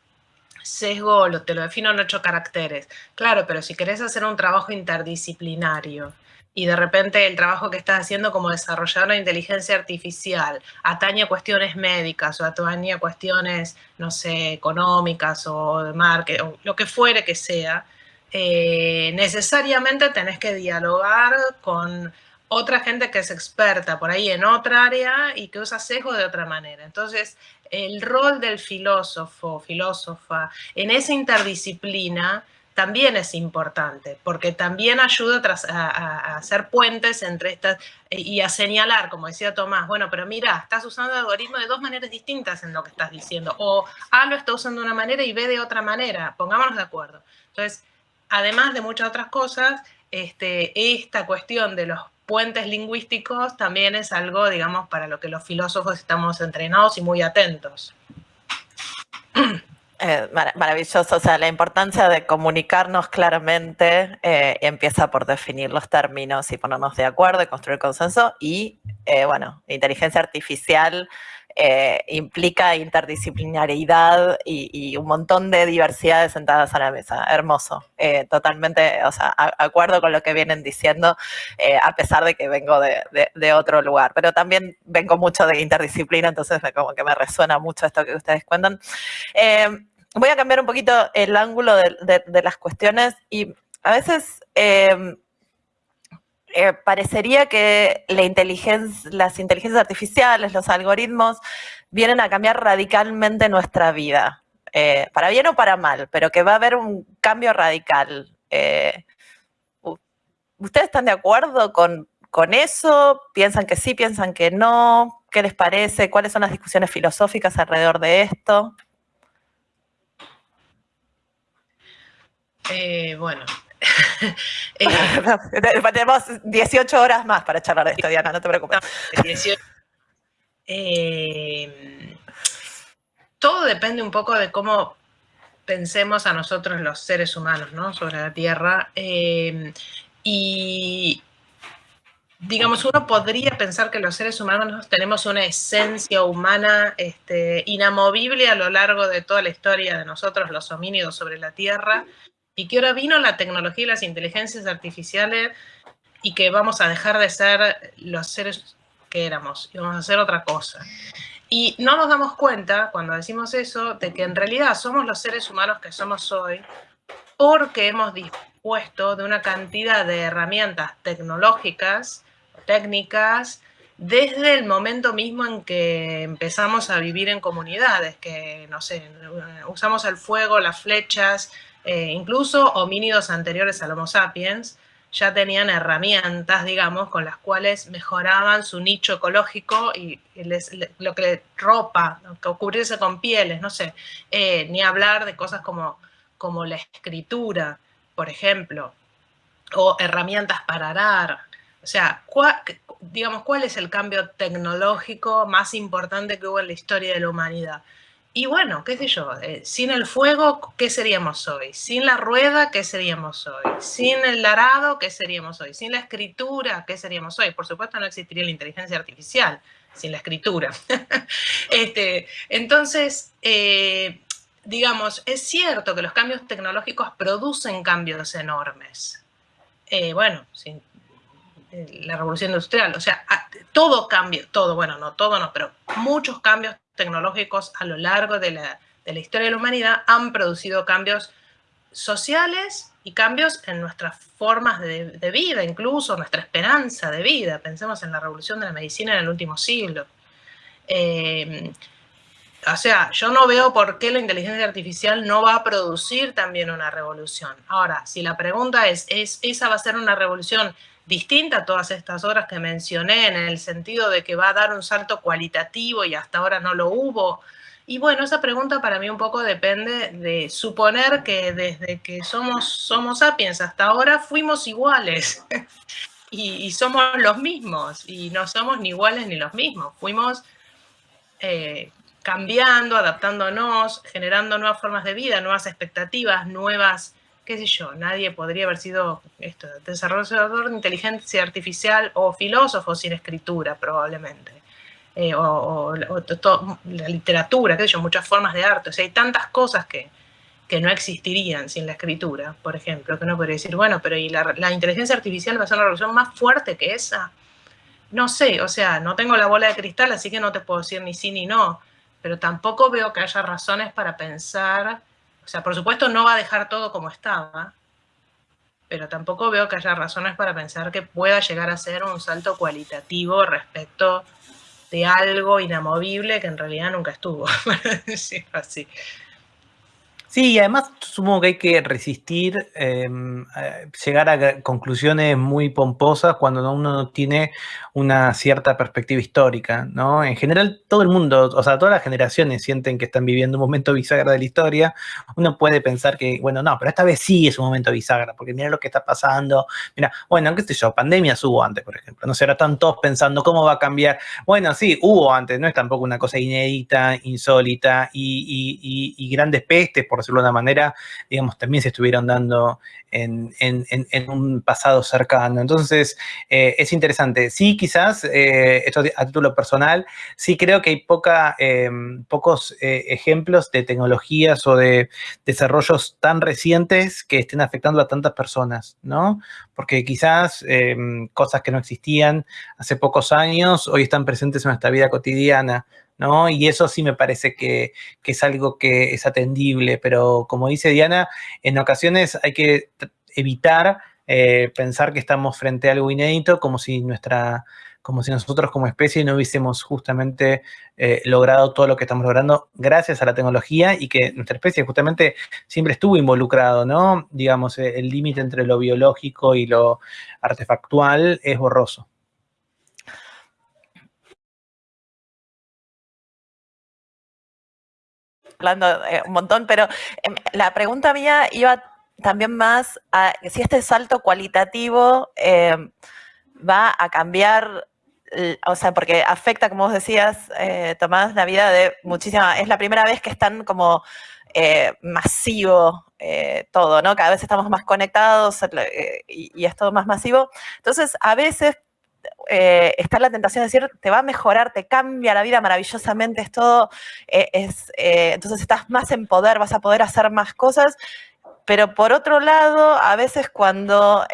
sesgo lo, te lo defino en ocho caracteres. Claro, pero si querés hacer un trabajo interdisciplinario y de repente el trabajo que estás haciendo como desarrollador de inteligencia artificial atañe a cuestiones médicas o atañe a cuestiones, no sé, económicas o de marketing, o lo que fuere que sea, eh, necesariamente tenés que dialogar con otra gente que es experta por ahí en otra área y que usa sesgo de otra manera. Entonces, el rol del filósofo, filósofa, en esa interdisciplina también es importante, porque también ayuda a, hacer puentes entre estas y a señalar, como decía Tomás, bueno, pero mira, estás usando el algoritmo de dos maneras distintas en lo que estás diciendo, o A lo está usando de una manera y B de otra manera, pongámonos de acuerdo. Entonces, además de muchas otras cosas, este, esta cuestión de los puentes lingüísticos también es algo, digamos, para lo que los filósofos estamos entrenados y muy atentos. Eh, maravilloso, o sea, la importancia de comunicarnos claramente eh, empieza por definir los términos y ponernos de acuerdo y construir consenso y, eh, bueno, inteligencia artificial implica interdisciplinaridad y, un montón de diversidades sentadas a la mesa. Hermoso, totalmente, o sea, acuerdo con lo que vienen diciendo, a pesar de que vengo de, de, otro lugar, pero también vengo mucho de interdisciplina, entonces como que me resuena mucho esto que ustedes cuentan. Voy a cambiar un poquito el ángulo de, las cuestiones y a veces eh, parecería que las inteligencias artificiales, los algoritmos, vienen a cambiar radicalmente nuestra vida, eh, para bien o para mal, pero que va a haber un cambio radical. Eh, ¿Ustedes están de acuerdo con, con eso? ¿Piensan que sí, piensan que no? ¿Qué les parece? ¿Cuáles son las discusiones filosóficas alrededor de esto? Bueno. Eh, Tenemos 18 horas más para charlar de esto, Diana, no te preocupes. Eh, todo depende un poco de cómo pensemos a nosotros los seres humanos, ¿no? Sobre la Tierra. Eh, y digamos, uno podría pensar que los seres humanos tenemos una esencia humana este, inamovible a lo largo de toda la historia de nosotros, los homínidos sobre la Tierra, y que ahora vino la tecnología y las inteligencias artificiales y que vamos a dejar de ser los seres que éramos y vamos a hacer otra cosa. Y no nos damos cuenta, cuando decimos eso, de que en realidad somos los seres humanos que somos hoy porque hemos dispuesto de una cantidad de herramientas tecnológicas, técnicas, desde el momento mismo en que empezamos a vivir en comunidades, que, no sé, usamos el fuego, las flechas, eh, incluso homínidos anteriores al Homo sapiens ya tenían herramientas, digamos, con las cuales mejoraban su nicho ecológico y lo que ropa, cubrirse con pieles, no sé, eh, ni hablar de cosas como, como la escritura, por ejemplo, o herramientas para arar. O sea, digamos, ¿cuál es el cambio tecnológico más importante que hubo en la historia de la humanidad? Y bueno, qué sé yo, eh, sin el fuego, ¿qué seríamos hoy? Sin la rueda, ¿qué seríamos hoy? Sin el arado, ¿qué seríamos hoy? Sin la escritura, ¿qué seríamos hoy? Por supuesto no existiría la inteligencia artificial sin la escritura. este, entonces, eh, digamos, es cierto que los cambios tecnológicos producen cambios enormes. Eh, bueno, sin la revolución industrial, o sea, todo cambio, todo, bueno, no todo no, pero muchos cambios tecnológicos a lo largo de la, historia de la humanidad han producido cambios sociales y cambios en nuestras formas de, vida, incluso nuestra esperanza de vida. Pensemos en la revolución de la medicina en el último siglo. Eh, o sea, yo no veo por qué la inteligencia artificial no va a producir también una revolución. Ahora, si la pregunta es, ¿es ¿esa va a ser una revolución distinta a todas estas obras que mencioné, en el sentido de que va a dar un salto cualitativo y hasta ahora no lo hubo. Y bueno, esa pregunta para mí un poco depende de suponer que desde que somos, somos sapiens hasta ahora fuimos iguales y, somos los mismos y no somos ni iguales ni los mismos. Fuimos eh, cambiando, adaptándonos, generando nuevas formas de vida, nuevas expectativas, nuevas qué sé yo, nadie podría haber sido esto, desarrollador de inteligencia artificial o filósofo sin escritura, probablemente. Eh, o, la literatura, qué sé yo, muchas formas de arte. O sea, hay tantas cosas que, que no existirían sin la escritura, por ejemplo, que uno podría decir, bueno, pero ¿y la, la inteligencia artificial va a ser una revolución más fuerte que esa? No sé, o sea, no tengo la bola de cristal, así que no te puedo decir ni sí ni no, pero tampoco veo que haya razones para pensar o sea, por supuesto no va a dejar todo como estaba, pero tampoco veo que haya razones para pensar que pueda llegar a ser un salto cualitativo respecto de algo inamovible que en realidad nunca estuvo, así. Sí, además supongo que hay que resistir em, llegar a conclusiones muy pomposas cuando uno no tiene una cierta perspectiva histórica, ¿no? En general, todo el mundo, o sea, todas las generaciones sienten que están viviendo un momento bisagra de la historia. Uno puede pensar que, bueno, no, pero esta vez sí es un momento bisagra, porque mira lo que está pasando. Mira, bueno, qué sé yo, pandemias hubo antes, por ejemplo. No sé, ahora están todos pensando cómo va a cambiar. Bueno, sí, hubo antes, no es tampoco una cosa inédita, insólita y, y grandes pestes, por decirlo de una manera, digamos, también se estuvieron dando en, un pasado cercano. Entonces, eh, es interesante. Sí, quizás, eh, esto a título personal, sí creo que hay poca, em, pocos eh, ejemplos de tecnologías o de desarrollos tan recientes que estén afectando a tantas personas, ¿no? Porque quizás em, cosas que no existían hace pocos años hoy están presentes en nuestra vida cotidiana. ¿no? Y eso sí me parece que, es algo que es atendible, pero como dice Diana, en ocasiones hay que evitar eh, pensar que estamos frente a algo inédito, como si nuestra como si nosotros como especie no hubiésemos justamente eh, logrado todo lo que estamos logrando gracias a la tecnología y que nuestra especie justamente siempre estuvo involucrado, ¿no? Digamos, eh, el límite entre lo biológico y lo artefactual es borroso. hablando eh, un montón, pero em, la pregunta mía iba también más a si este salto cualitativo em, va a cambiar, o sea, porque afecta, como vos decías, eh, Tomás, la vida de muchísima, es la primera vez que están como eh, masivo todo, ¿no? Cada vez estamos más conectados y, es todo más masivo. Entonces, a veces eh, está la tentación de decir, te va a mejorar, te cambia la vida maravillosamente, es todo, eh, es, eh, entonces estás más en poder, vas a poder hacer más cosas, pero por otro lado, a veces cuando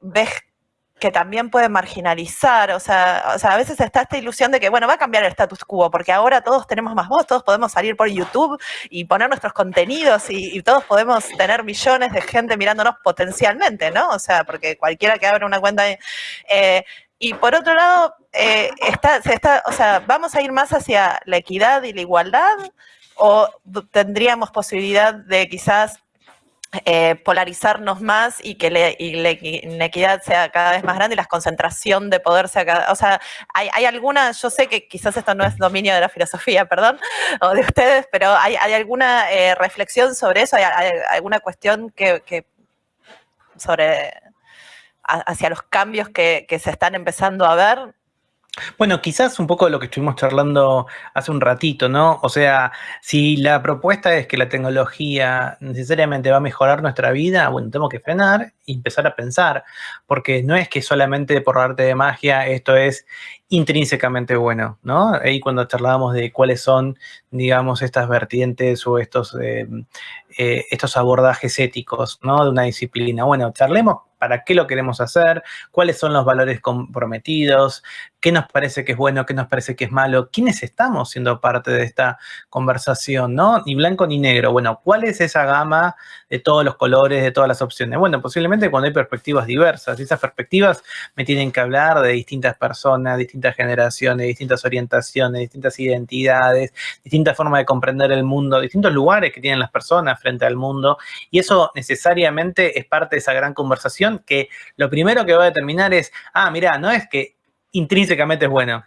ves que también puede marginalizar, o sea, o sea, a veces está esta ilusión de que, bueno, va a cambiar el status quo, porque ahora todos tenemos más voz, todos podemos salir por YouTube y poner nuestros contenidos y, todos podemos tener millones de gente mirándonos potencialmente, ¿no? O sea, porque cualquiera que abra una cuenta, eh, y por otro lado, eh, está, se está, o sea, ¿vamos a ir más hacia la equidad y la igualdad? ¿O tendríamos posibilidad de quizás eh, polarizarnos más y que la inequidad sea cada vez más grande y la concentración de poder sea cada O sea, hay, alguna, yo sé que quizás esto no es dominio de la filosofía, perdón, o de ustedes, pero ¿hay, alguna eh, reflexión sobre eso? ¿Hay, alguna cuestión que sobre hacia los cambios que, se están empezando a ver? Bueno, quizás un poco de lo que estuvimos charlando hace un ratito, ¿no? O sea, si la propuesta es que la tecnología necesariamente va a mejorar nuestra vida, bueno, tenemos que frenar y empezar a pensar, porque no es que solamente por arte de magia esto es intrínsecamente bueno, ¿no? Ahí cuando charlábamos de cuáles son, digamos, estas vertientes o estos, eh, eh, estos abordajes éticos, ¿no? De una disciplina. Bueno, charlemos para qué lo queremos hacer, cuáles son los valores comprometidos, qué nos parece que es bueno, qué nos parece que es malo, quiénes estamos siendo parte de esta conversación, ¿no? Ni blanco ni negro. Bueno, ¿cuál es esa gama de todos los colores, de todas las opciones? Bueno, posiblemente cuando hay perspectivas diversas, y esas perspectivas me tienen que hablar de distintas personas, distintas generaciones, distintas orientaciones, distintas identidades, distintas formas de comprender el mundo, distintos lugares que tienen las personas frente al mundo, y eso necesariamente es parte de esa gran conversación que lo primero que va a determinar es, ah, mira, no es que intrínsecamente es bueno.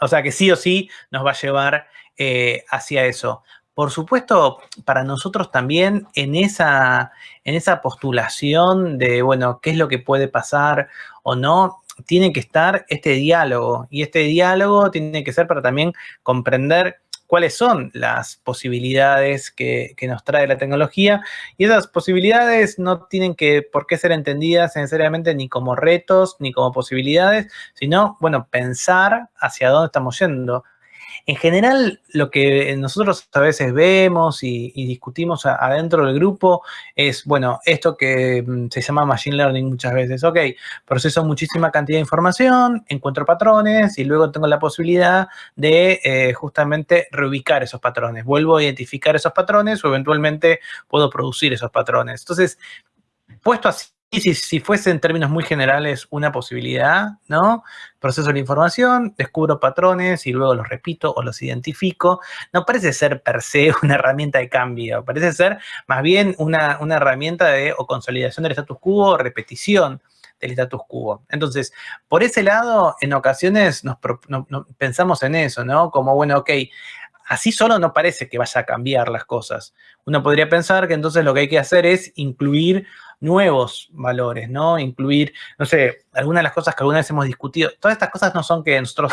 O sea, que sí o sí nos va a llevar eh, hacia eso. Por supuesto, para nosotros también en esa, en esa postulación de, bueno, qué es lo que puede pasar o no, tiene que estar este diálogo. Y este diálogo tiene que ser para también comprender cuáles son las posibilidades que, nos trae la tecnología y esas posibilidades no tienen que por qué ser entendidas necesariamente ni como retos ni como posibilidades, sino, bueno, pensar hacia dónde estamos yendo. En general, lo que nosotros a veces vemos y, discutimos adentro del grupo es, bueno, esto que mm, se llama Machine Learning muchas veces. Ok, proceso muchísima cantidad de información, encuentro patrones y luego tengo la posibilidad de eh, justamente reubicar esos patrones. Vuelvo a identificar esos patrones o eventualmente puedo producir esos patrones. Entonces, puesto así, si, si fuese en términos muy generales una posibilidad, ¿no? Proceso la información, descubro patrones y luego los repito o los identifico. No parece ser per se una herramienta de cambio, parece ser más bien una, herramienta de o consolidación del status quo o repetición del status quo. Entonces, por ese lado, en ocasiones nos, pensamos en eso, ¿no? Como, bueno, ok, así solo no parece que vaya a cambiar las cosas. Uno podría pensar que entonces lo que hay que hacer es incluir nuevos valores, ¿no? Incluir, no sé, algunas de las cosas que alguna vez hemos discutido. Todas estas cosas no son que nosotros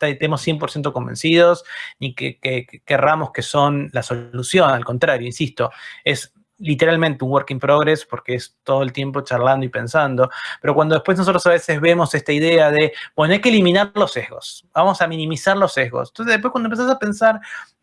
estemos 100% convencidos ni que, que, querramos que son la solución, al contrario, insisto, es literalmente un work in progress porque es todo el tiempo charlando y pensando, pero cuando después nosotros a veces vemos esta idea de, bueno, hay que eliminar los sesgos, vamos a minimizar los sesgos. Entonces después cuando empezás a pensar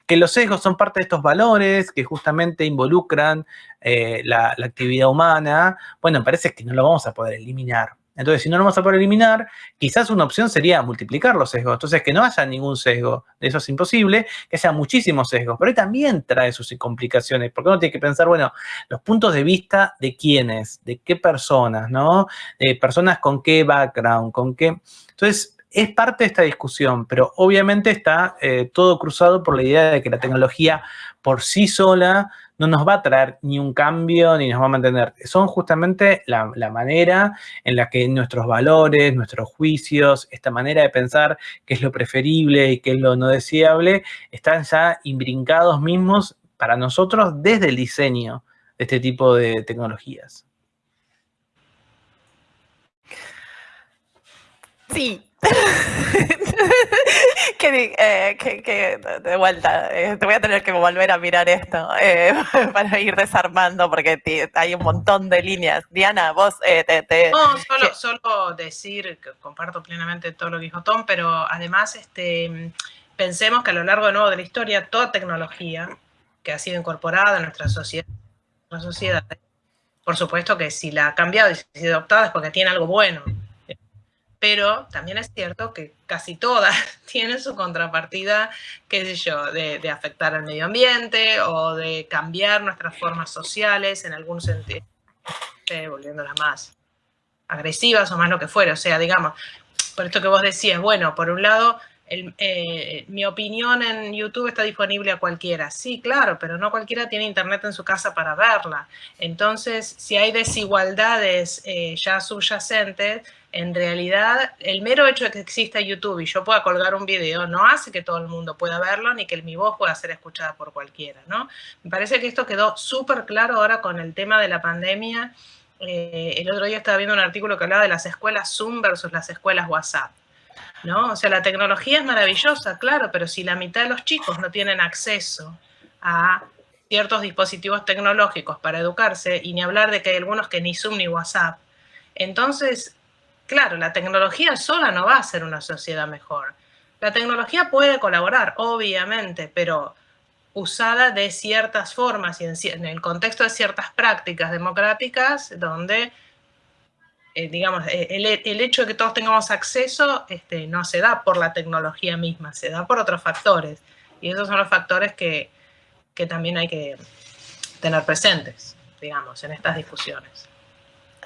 que los sesgos son parte de estos valores que justamente involucran eh, la, la, actividad humana, bueno, parece que no lo vamos a poder eliminar. Entonces, si no lo vamos a poder eliminar, quizás una opción sería multiplicar los sesgos. Entonces, que no haya ningún sesgo. Eso es imposible, que haya muchísimos sesgos. Pero también trae sus complicaciones, porque uno tiene que pensar, bueno, los puntos de vista de quiénes, de qué personas, ¿no? De personas con qué background, con qué... Entonces, es parte de esta discusión, pero obviamente está eh, todo cruzado por la idea de que la tecnología por sí sola no nos va a traer ni un cambio ni nos va a mantener. Son justamente la, manera en la que nuestros valores, nuestros juicios, esta manera de pensar qué es lo preferible y qué es lo no deseable, están ya imbrincados mismos para nosotros desde el diseño de este tipo de tecnologías. Sí, Eh, que, de vuelta, eh, te voy a tener que volver a mirar esto eh, para ir desarmando porque hay un montón de líneas. Diana, vos te... no, solo, solo, decir que comparto plenamente todo lo que dijo Tom, pero además este, pensemos que a lo largo de nuevo de la historia, toda tecnología que ha sido incorporada en nuestra sociedad, nuestra sociedad por supuesto que si la ha cambiado y si ha sido adoptada es porque tiene algo bueno pero también es cierto que casi todas tienen su contrapartida, qué sé yo, de, afectar al medio ambiente o de cambiar nuestras formas sociales en algún sentido, eh, volviéndolas más agresivas o más lo que fuera. O sea, digamos, por esto que vos decías, bueno, por un lado, eh, mi opinión en YouTube está disponible a cualquiera. Sí, claro, pero no cualquiera tiene internet en su casa para verla. Entonces, si hay desigualdades eh, ya subyacentes, en realidad el mero hecho de que exista YouTube y yo pueda colgar un video no hace que todo el mundo pueda verlo ni que mi voz pueda ser escuchada por cualquiera, ¿no? Me parece que esto quedó súper claro ahora con el tema de la pandemia. Eh, el otro día estaba viendo un artículo que hablaba de las escuelas Zoom versus las escuelas WhatsApp. ¿No? O sea, la tecnología es maravillosa, claro, pero si la mitad de los chicos no tienen acceso a ciertos dispositivos tecnológicos para educarse, y ni hablar de que hay algunos que ni Zoom ni WhatsApp, entonces Claro, la tecnología sola no va a ser una sociedad mejor. La tecnología puede colaborar, obviamente, pero usada de ciertas formas y en, el contexto de ciertas prácticas democráticas donde, eh, digamos, eh, el, hecho de que todos tengamos acceso este, no se da por la tecnología misma, se da por otros factores. Y esos son los factores que, que también hay que tener presentes, digamos, en estas discusiones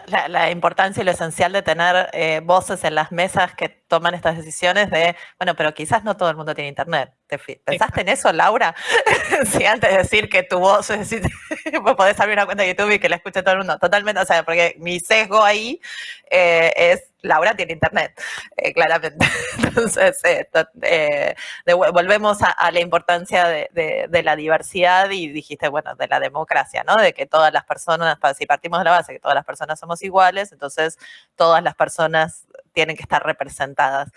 la, importancia y lo esencial de tener eh, voces en las mesas que toman estas decisiones de, bueno, pero quizás no todo el mundo tiene internet. ¿Pensaste en eso, Laura? si antes de decir que tu voz, es decir, podés abrir una cuenta de YouTube y que la escuche todo el mundo. Totalmente, o sea, porque mi sesgo ahí eh, es Laura tiene internet, eh, claramente. Entonces, eh, volvemos a, la importancia de, la diversidad y dijiste, bueno, de la democracia, ¿no? De que todas las personas, si partimos de la base que todas las personas somos iguales, entonces todas las personas tienen que estar representadas.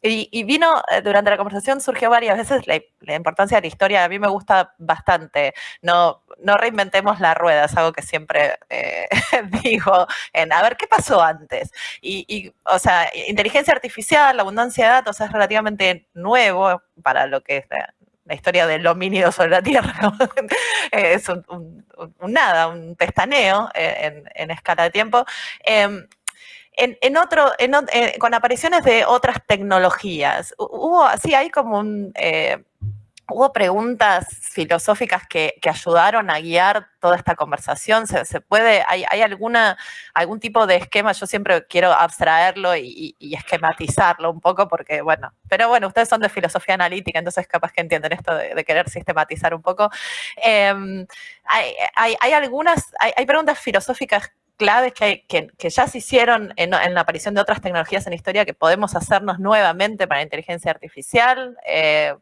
Y, vino, eh, durante la conversación surgió varias veces la, importancia de la historia. A mí me gusta bastante. No, no reinventemos la rueda, es algo que siempre eh, digo en, a ver, ¿qué pasó antes? Y, o sea, inteligencia artificial, la abundancia de datos es relativamente nuevo para lo que es la, historia del homínido sobre la Tierra. es un, nada, un pestaneo eh, en, escala de tiempo. Em, eh, con apariciones de otras tecnologías, hubo así, hay como un, eh, hubo preguntas filosóficas que, ayudaron a guiar toda esta conversación. ¿Se, puede, hay, alguna, algún tipo de esquema? Yo siempre quiero abstraerlo y, esquematizarlo un poco porque, bueno, pero bueno, ustedes son de filosofía analítica, entonces capaz que entienden esto de, querer sistematizar un poco. Em, hay, algunas, hay, preguntas filosóficas claves que, ya se hicieron en, la aparición de otras tecnologías en la historia que podemos hacernos nuevamente para la inteligencia artificial. Eh,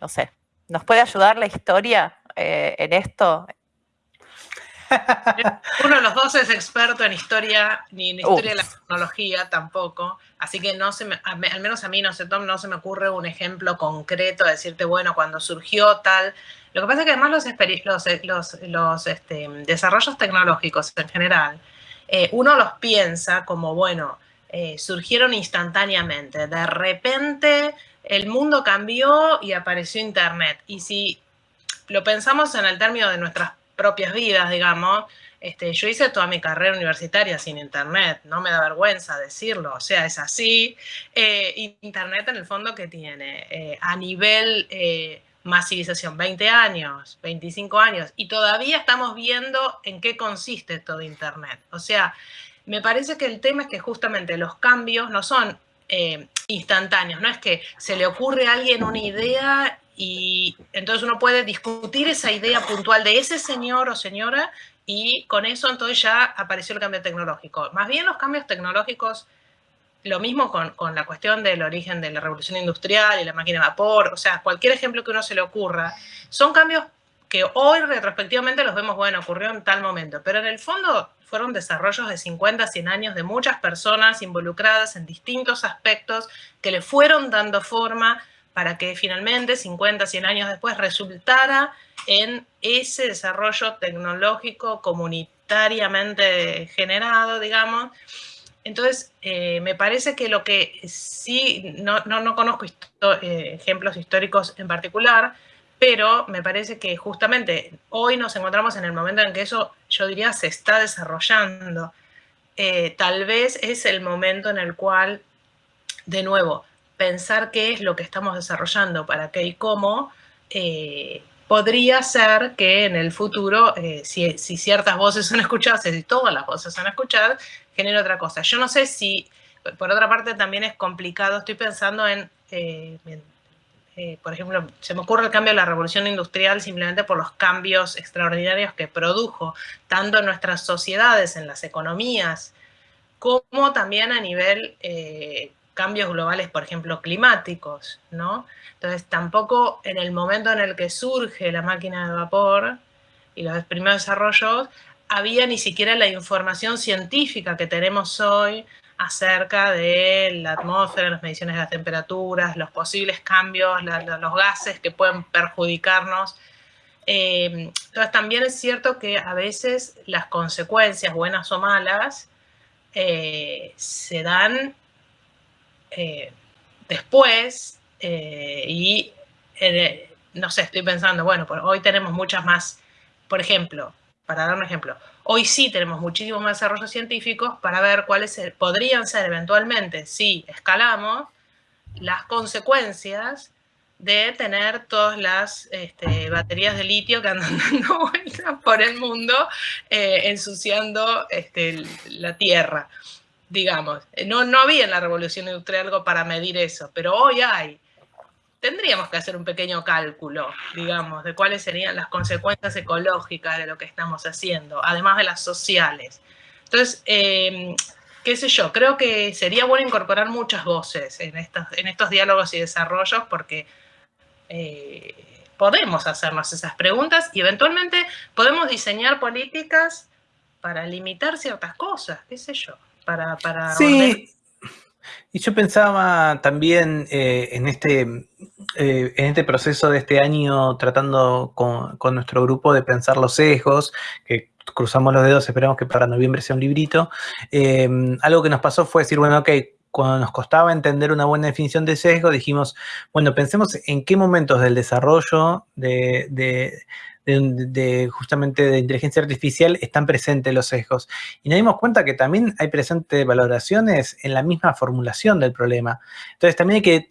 no sé, ¿nos puede ayudar la historia eh, en esto? Uno de los dos es experto en historia, ni en historia de la tecnología tampoco, así que no se me, al menos a mí, no sé, Tom, no se me ocurre un ejemplo concreto de decirte, bueno, cuando surgió tal. Lo que pasa es que además los, los, este, desarrollos tecnológicos en general, eh, uno los piensa como, bueno, eh, surgieron instantáneamente. De repente el mundo cambió y apareció Internet. Y si lo pensamos en el término de nuestras propias vidas, digamos, este, yo hice toda mi carrera universitaria sin Internet, no me da vergüenza decirlo, o sea, es así. Eh, Internet en el fondo que tiene eh, a nivel eh, masivización 20 años, 25 años, y todavía estamos viendo en qué consiste todo Internet. O sea, me parece que el tema es que justamente los cambios no son eh, instantáneos, no es que se le ocurre a alguien una idea y entonces uno puede discutir esa idea puntual de ese señor o señora y con eso entonces ya apareció el cambio tecnológico. Más bien los cambios tecnológicos, lo mismo con, con la cuestión del origen de la revolución industrial y la máquina de vapor, o sea, cualquier ejemplo que uno se le ocurra, son cambios que hoy retrospectivamente los vemos, bueno, ocurrió en tal momento, pero en el fondo fueron desarrollos de 50, 100 años de muchas personas involucradas en distintos aspectos que le fueron dando forma para que finalmente, 50, 100 años después, resultara en ese desarrollo tecnológico comunitariamente generado, digamos. Entonces, eh, me parece que lo que sí, no, no, conozco eh, ejemplos históricos en particular, pero me parece que justamente hoy nos encontramos en el momento en que eso, yo diría, se está desarrollando. Eh, tal vez es el momento en el cual, de nuevo, pensar qué es lo que estamos desarrollando, para qué y cómo, podría ser que en el futuro, eh, si, ciertas voces son escuchadas, si todas las voces son escuchadas, genere otra cosa. Yo no sé si, por otra parte, también es complicado, estoy pensando en eh, por ejemplo, se me ocurre el cambio de la revolución industrial simplemente por los cambios extraordinarios que produjo, tanto en nuestras sociedades, en las economías, como también a nivel eh, cambios globales, por ejemplo, climáticos, ¿no? Entonces, tampoco en el momento en el que surge la máquina de vapor y los primeros desarrollos, había ni siquiera la información científica que tenemos hoy acerca de la atmósfera, las mediciones de las temperaturas, los posibles cambios, los gases que pueden perjudicarnos. Eh, entonces también es cierto que a veces las consecuencias, buenas o malas, eh, se dan eh, después y no sé, estoy pensando, bueno, hoy tenemos muchas más, por ejemplo, para dar un ejemplo, hoy sí tenemos muchísimos más desarrollos científicos para ver cuáles podrían ser eventualmente, si escalamos, las consecuencias de tener todas las este, baterías de litio que andan dando vueltas por el mundo eh, ensuciando este, la Tierra, digamos. No, no había en la revolución industrial algo para medir eso, pero hoy hay tendríamos que hacer un pequeño cálculo, digamos, de cuáles serían las consecuencias ecológicas de lo que estamos haciendo, además de las sociales. Entonces, em, qué sé yo, creo que sería bueno incorporar muchas voces en estos, en estos diálogos y desarrollos porque eh, podemos hacernos esas preguntas y eventualmente podemos diseñar políticas para limitar ciertas cosas, qué sé yo, para... para sí. Y yo pensaba también eh, en, este, eh, en este proceso de este año tratando con, nuestro grupo de pensar los sesgos, que cruzamos los dedos, esperamos que para noviembre sea un librito. Em, algo que nos pasó fue decir, bueno, ok, cuando nos costaba entender una buena definición de sesgo, dijimos, bueno, pensemos en qué momentos del desarrollo de, de, justamente de inteligencia artificial están presentes los sesgos. Y nos dimos cuenta que también hay presentes valoraciones en la misma formulación del problema. Entonces también hay que,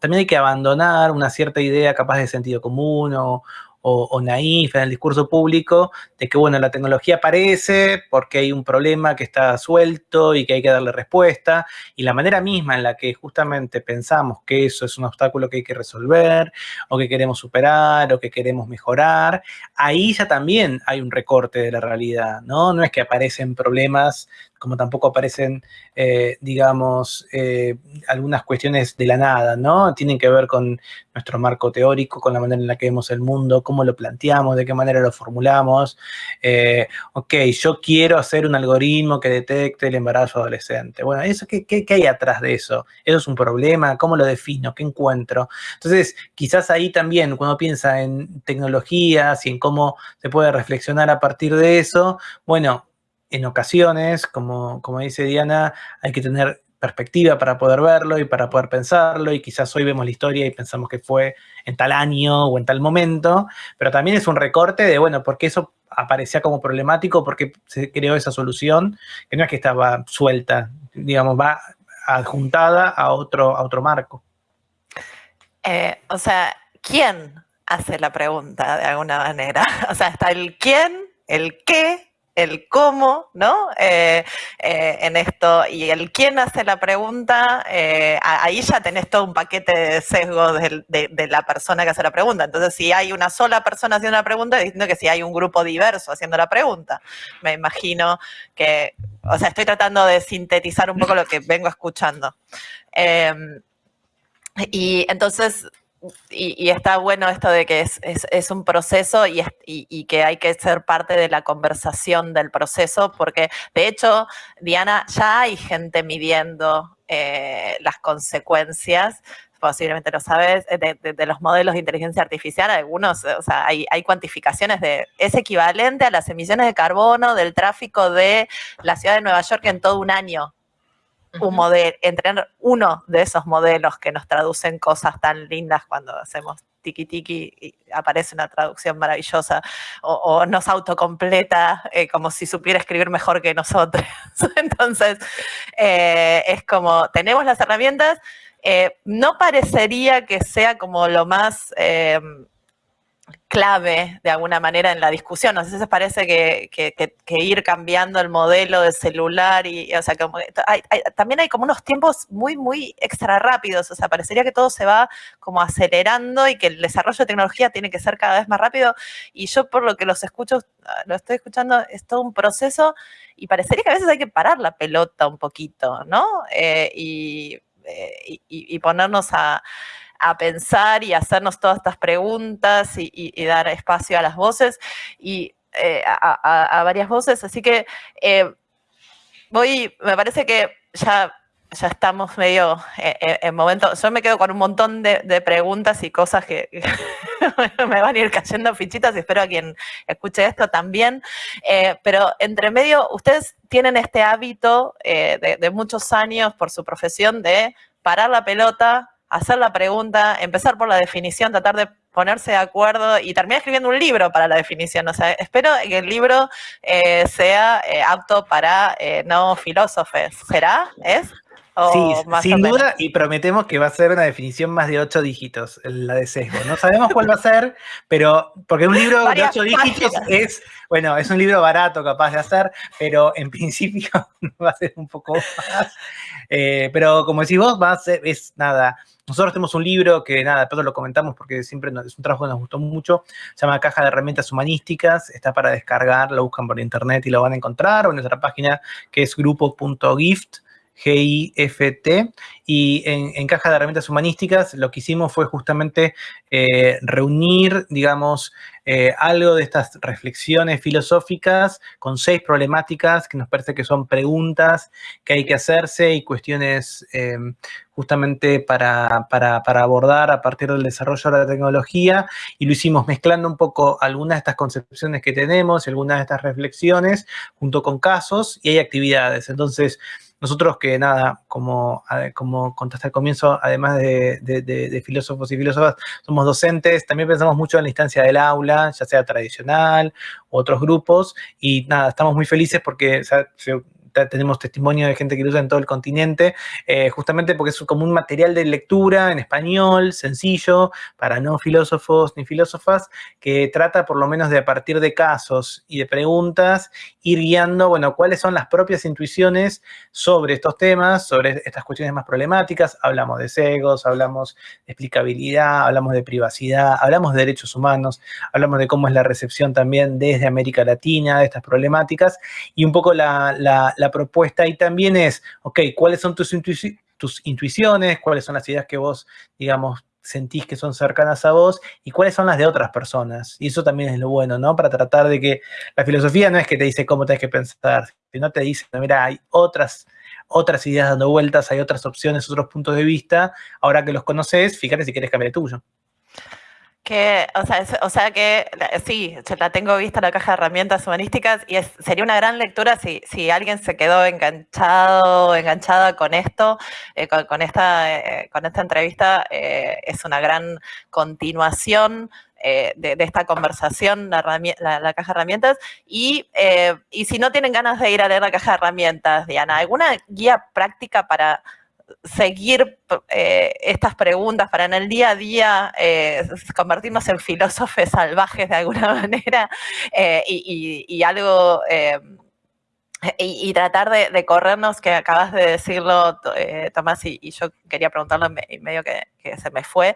también hay que abandonar una cierta idea capaz de sentido común o, o, naif en el discurso público de que, bueno, la tecnología aparece porque hay un problema que está suelto y que hay que darle respuesta, y la manera misma en la que justamente pensamos que eso es un obstáculo que hay que resolver, o que queremos superar, o que queremos mejorar, ahí ya también hay un recorte de la realidad, ¿no? No es que aparecen problemas como tampoco aparecen, eh, digamos, eh, algunas cuestiones de la nada, ¿no? Tienen que ver con nuestro marco teórico, con la manera en la que vemos el mundo, cómo lo planteamos, de qué manera lo formulamos. Eh, ok, yo quiero hacer un algoritmo que detecte el embarazo adolescente. Bueno, eso, ¿qué, qué, qué hay atrás de eso? ¿Eso es un problema? ¿Cómo lo defino? ¿Qué encuentro? Entonces, quizás ahí también, cuando piensa en tecnologías y en cómo se puede reflexionar a partir de eso, bueno, en ocasiones, como, como dice Diana, hay que tener perspectiva para poder verlo y para poder pensarlo y quizás hoy vemos la historia y pensamos que fue en tal año o en tal momento, pero también es un recorte de, bueno, porque eso aparecía como problemático, porque se creó esa solución, que no es que estaba suelta, digamos, va adjuntada a otro, a otro marco. Eh, o sea, ¿quién hace la pregunta de alguna manera? O sea, está el quién, el qué el cómo, ¿no? Eh, eh, en esto, y el quién hace la pregunta, eh, ahí ya tenés todo un paquete de sesgos de, la persona que hace la pregunta. Entonces, si hay una sola persona haciendo la pregunta, distinto que si hay un grupo diverso haciendo la pregunta. Me imagino que, o sea, estoy tratando de sintetizar un poco lo que vengo escuchando. Em, y entonces, y, está bueno esto de que es, un proceso y, que hay que ser parte de la conversación del proceso, porque de hecho, Diana, ya hay gente midiendo eh, las consecuencias, posiblemente lo sabes, de, los modelos de inteligencia artificial, algunos, o sea, hay, cuantificaciones de, es equivalente a las emisiones de carbono del tráfico de la ciudad de Nueva York en todo un año un modelo, entrenar uno de esos modelos que nos traducen cosas tan lindas cuando hacemos tiki tiki y aparece una traducción maravillosa o, nos autocompleta eh, como si supiera escribir mejor que nosotros. Entonces, eh, es como, tenemos las herramientas, eh, no parecería que sea como lo más clave de alguna manera en la discusión. Si se parece que, ir cambiando el modelo de celular y, o sea, también hay como unos tiempos muy, muy extra rápidos. O sea, parecería que todo se va como acelerando y que el desarrollo de tecnología tiene que ser cada vez más rápido. Y yo por lo que los escucho, lo estoy escuchando, es todo un proceso y parecería que a veces hay que parar la pelota un poquito, ¿no? Eh, eh, y ponernos a a pensar y hacernos todas estas preguntas y, dar espacio a las voces y eh, a, varias voces. Así que eh, voy, me parece que ya, ya estamos medio eh, en momento, yo me quedo con un montón de, preguntas y cosas que, me van a ir cayendo fichitas y espero a quien escuche esto también. pero entre medio, ustedes tienen este hábito de muchos años por su profesión de parar la pelota, hacer la pregunta, empezar por la definición, tratar de ponerse de acuerdo y terminar escribiendo un libro para la definición. O sea, espero que el libro eh, sea eh, apto para eh, no filósofos. ¿Será? ¿Es? Sí, sin duda, y prometemos que va a ser una definición más de ocho dígitos, la de sesgo. No sabemos cuál va a ser, pero porque un libro de ocho dígitos es, bueno, es un libro barato capaz de hacer, pero en principio va a ser un poco más. pero como decís vos, va a ser, es nada, nosotros tenemos un libro que, nada, después lo comentamos porque siempre es un trabajo que nos gustó mucho, se llama Caja de Herramientas Humanísticas, está para descargar, lo buscan por internet y lo van a encontrar, o en nuestra página que es grupo.gift, GIFT, y en, Caja de Herramientas Humanísticas lo que hicimos fue justamente eh, reunir, digamos, eh, algo de estas reflexiones filosóficas con seis problemáticas que nos parece que son preguntas que hay que hacerse y cuestiones em, justamente para, para, abordar a partir del desarrollo de la tecnología y lo hicimos mezclando un poco algunas de estas concepciones que tenemos algunas de estas reflexiones junto con casos y hay actividades. Entonces, nosotros que nada, como, como contaste al comienzo, además de, filósofos y filósofas, somos docentes, también pensamos mucho en la instancia del aula, ya sea tradicional u otros grupos, y nada, estamos muy felices porque tenemos testimonio de gente que lo usa en todo el continente, eh, justamente porque es como un material de lectura en español, sencillo, para no filósofos ni filósofas, que trata por lo menos de a partir de casos y de preguntas, ir guiando, bueno, cuáles son las propias intuiciones sobre estos temas, sobre estas cuestiones más problemáticas. Hablamos de cegos, hablamos de explicabilidad, hablamos de privacidad, hablamos de derechos humanos, hablamos de cómo es la recepción también desde América Latina de estas problemáticas y un poco la propuesta ahí también es, ok, ¿cuáles son tus, tus intuiciones? ¿Cuáles son las ideas que vos, digamos, sentís que son cercanas a vos y cuáles son las de otras personas. Y eso también es lo bueno, ¿no? Para tratar de que la filosofía no es que te dice cómo tenés que pensar, sino te dice, mira, hay otras, otras ideas dando vueltas, hay otras opciones, otros puntos de vista. Ahora que los conoces, fíjate si quieres cambiar el tuyo. Que, o sea, o sea que sí, yo la tengo vista la caja de herramientas humanísticas y sería una gran lectura si, si alguien se quedó enganchado, enganchada con esto, eh, con, esta, eh, con esta entrevista, eh, es una gran continuación de, esta conversación, la, la, caja de herramientas. Y, y si no tienen ganas de ir a leer la caja de herramientas, Diana, ¿alguna guía práctica para seguir eh, estas preguntas para en el día a día eh, convertirnos en filósofos salvajes de alguna manera eh, y, algo y, tratar de, corrernos, que acabas de decirlo, Tomás, y, yo quería preguntarlo y medio que, se me fue,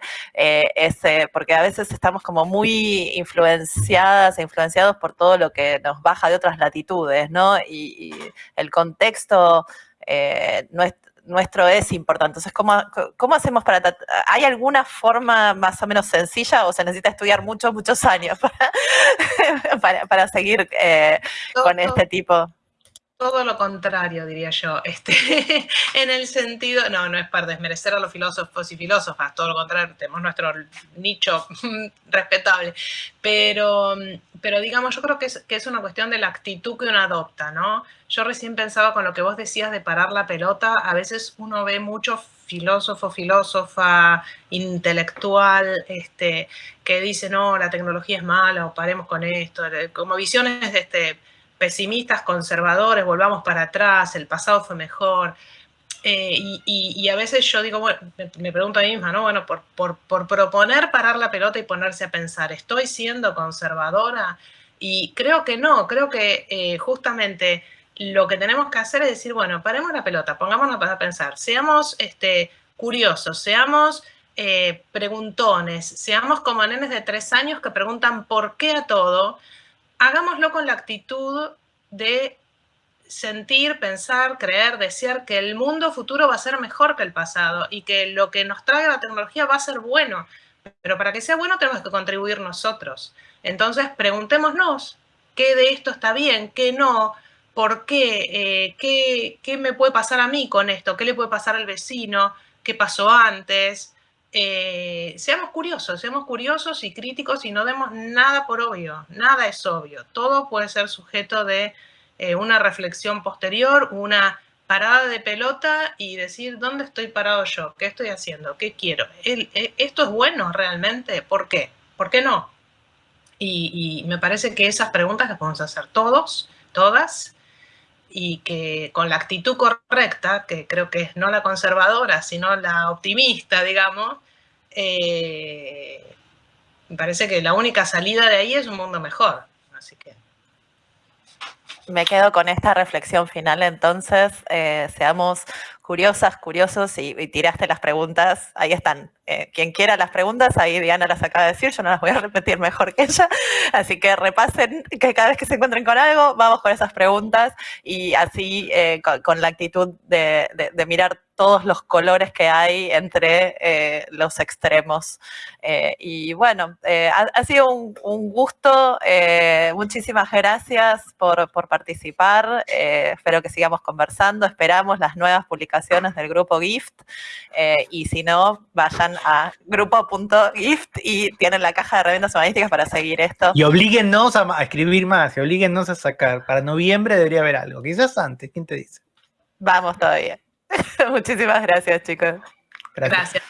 porque a veces estamos como muy influenciadas e influenciados por todo lo que nos baja de otras latitudes, ¿no? Y, el contexto no es nuestro es importante. Entonces, ¿cómo, ¿cómo, hacemos para... ¿Hay alguna forma más o menos sencilla o se necesita estudiar muchos, muchos años para, para, seguir eh, con este tipo? Todo lo contrario, diría yo. Este, en el sentido, no, no es para desmerecer a los filósofos y filósofas, todo lo contrario, tenemos nuestro nicho respetable. Pero, pero digamos, yo creo que es, que es una cuestión de la actitud que uno adopta, ¿no? Yo recién pensaba con lo que vos decías de parar la pelota, a veces uno ve mucho filósofo, filósofa, intelectual, este, que dice, no, la tecnología es mala o paremos con esto, como visiones de este pesimistas, conservadores, volvamos para atrás, el pasado fue mejor. Eh, y, a veces yo digo, me, pregunto a mí misma, ¿no? Bueno, por, por, proponer parar la pelota y ponerse a pensar, ¿estoy siendo conservadora? Y creo que no, creo que eh, justamente lo que tenemos que hacer es decir, bueno, paremos la pelota, pongámonos a pensar, seamos este, curiosos, seamos eh, preguntones, seamos como nenes de tres años que preguntan por qué a todo, hagámoslo con la actitud de sentir, pensar, creer, desear que el mundo futuro va a ser mejor que el pasado y que lo que nos trae la tecnología va a ser bueno. Pero para que sea bueno tenemos que contribuir nosotros. Entonces preguntémonos qué de esto está bien, qué no, por qué, eh, qué, qué me puede pasar a mí con esto, qué le puede pasar al vecino, qué pasó antes, eh, seamos curiosos, seamos curiosos y críticos y no demos nada por obvio, nada es obvio, todo puede ser sujeto de eh, una reflexión posterior, una parada de pelota y decir, ¿dónde estoy parado yo? ¿Qué estoy haciendo? ¿Qué quiero? Eh, ¿Esto es bueno realmente? ¿Por qué? ¿Por qué no? Y, y me parece que esas preguntas las podemos hacer todos, todas, y que con la actitud correcta, que creo que es no la conservadora, sino la optimista, digamos, eh, me parece que la única salida de ahí es un mundo mejor. Así que... Me quedo con esta reflexión final, entonces, eh, seamos curiosas, curiosos y, tiraste las preguntas, ahí están. Eh, quien quiera las preguntas, ahí Diana las acaba de decir, yo no las voy a repetir mejor que ella, así que repasen que cada vez que se encuentren con algo, vamos con esas preguntas y así eh, con, la actitud de, de mirar todos los colores que hay entre eh, los extremos. Eh, y bueno, eh, ha, sido un, gusto. muchísimas gracias por, participar. espero que sigamos conversando. Esperamos las nuevas publicaciones del grupo GIFT. y si no, vayan a grupo.gift y tienen la caja de herramientas humanísticas para seguir esto. Y oblíguennos a, escribir más, y oblíguennos a sacar. Para noviembre debería haber algo. Quizás antes, ¿quién te dice? Vamos todavía. Muchísimas gracias, chicos. Gracias.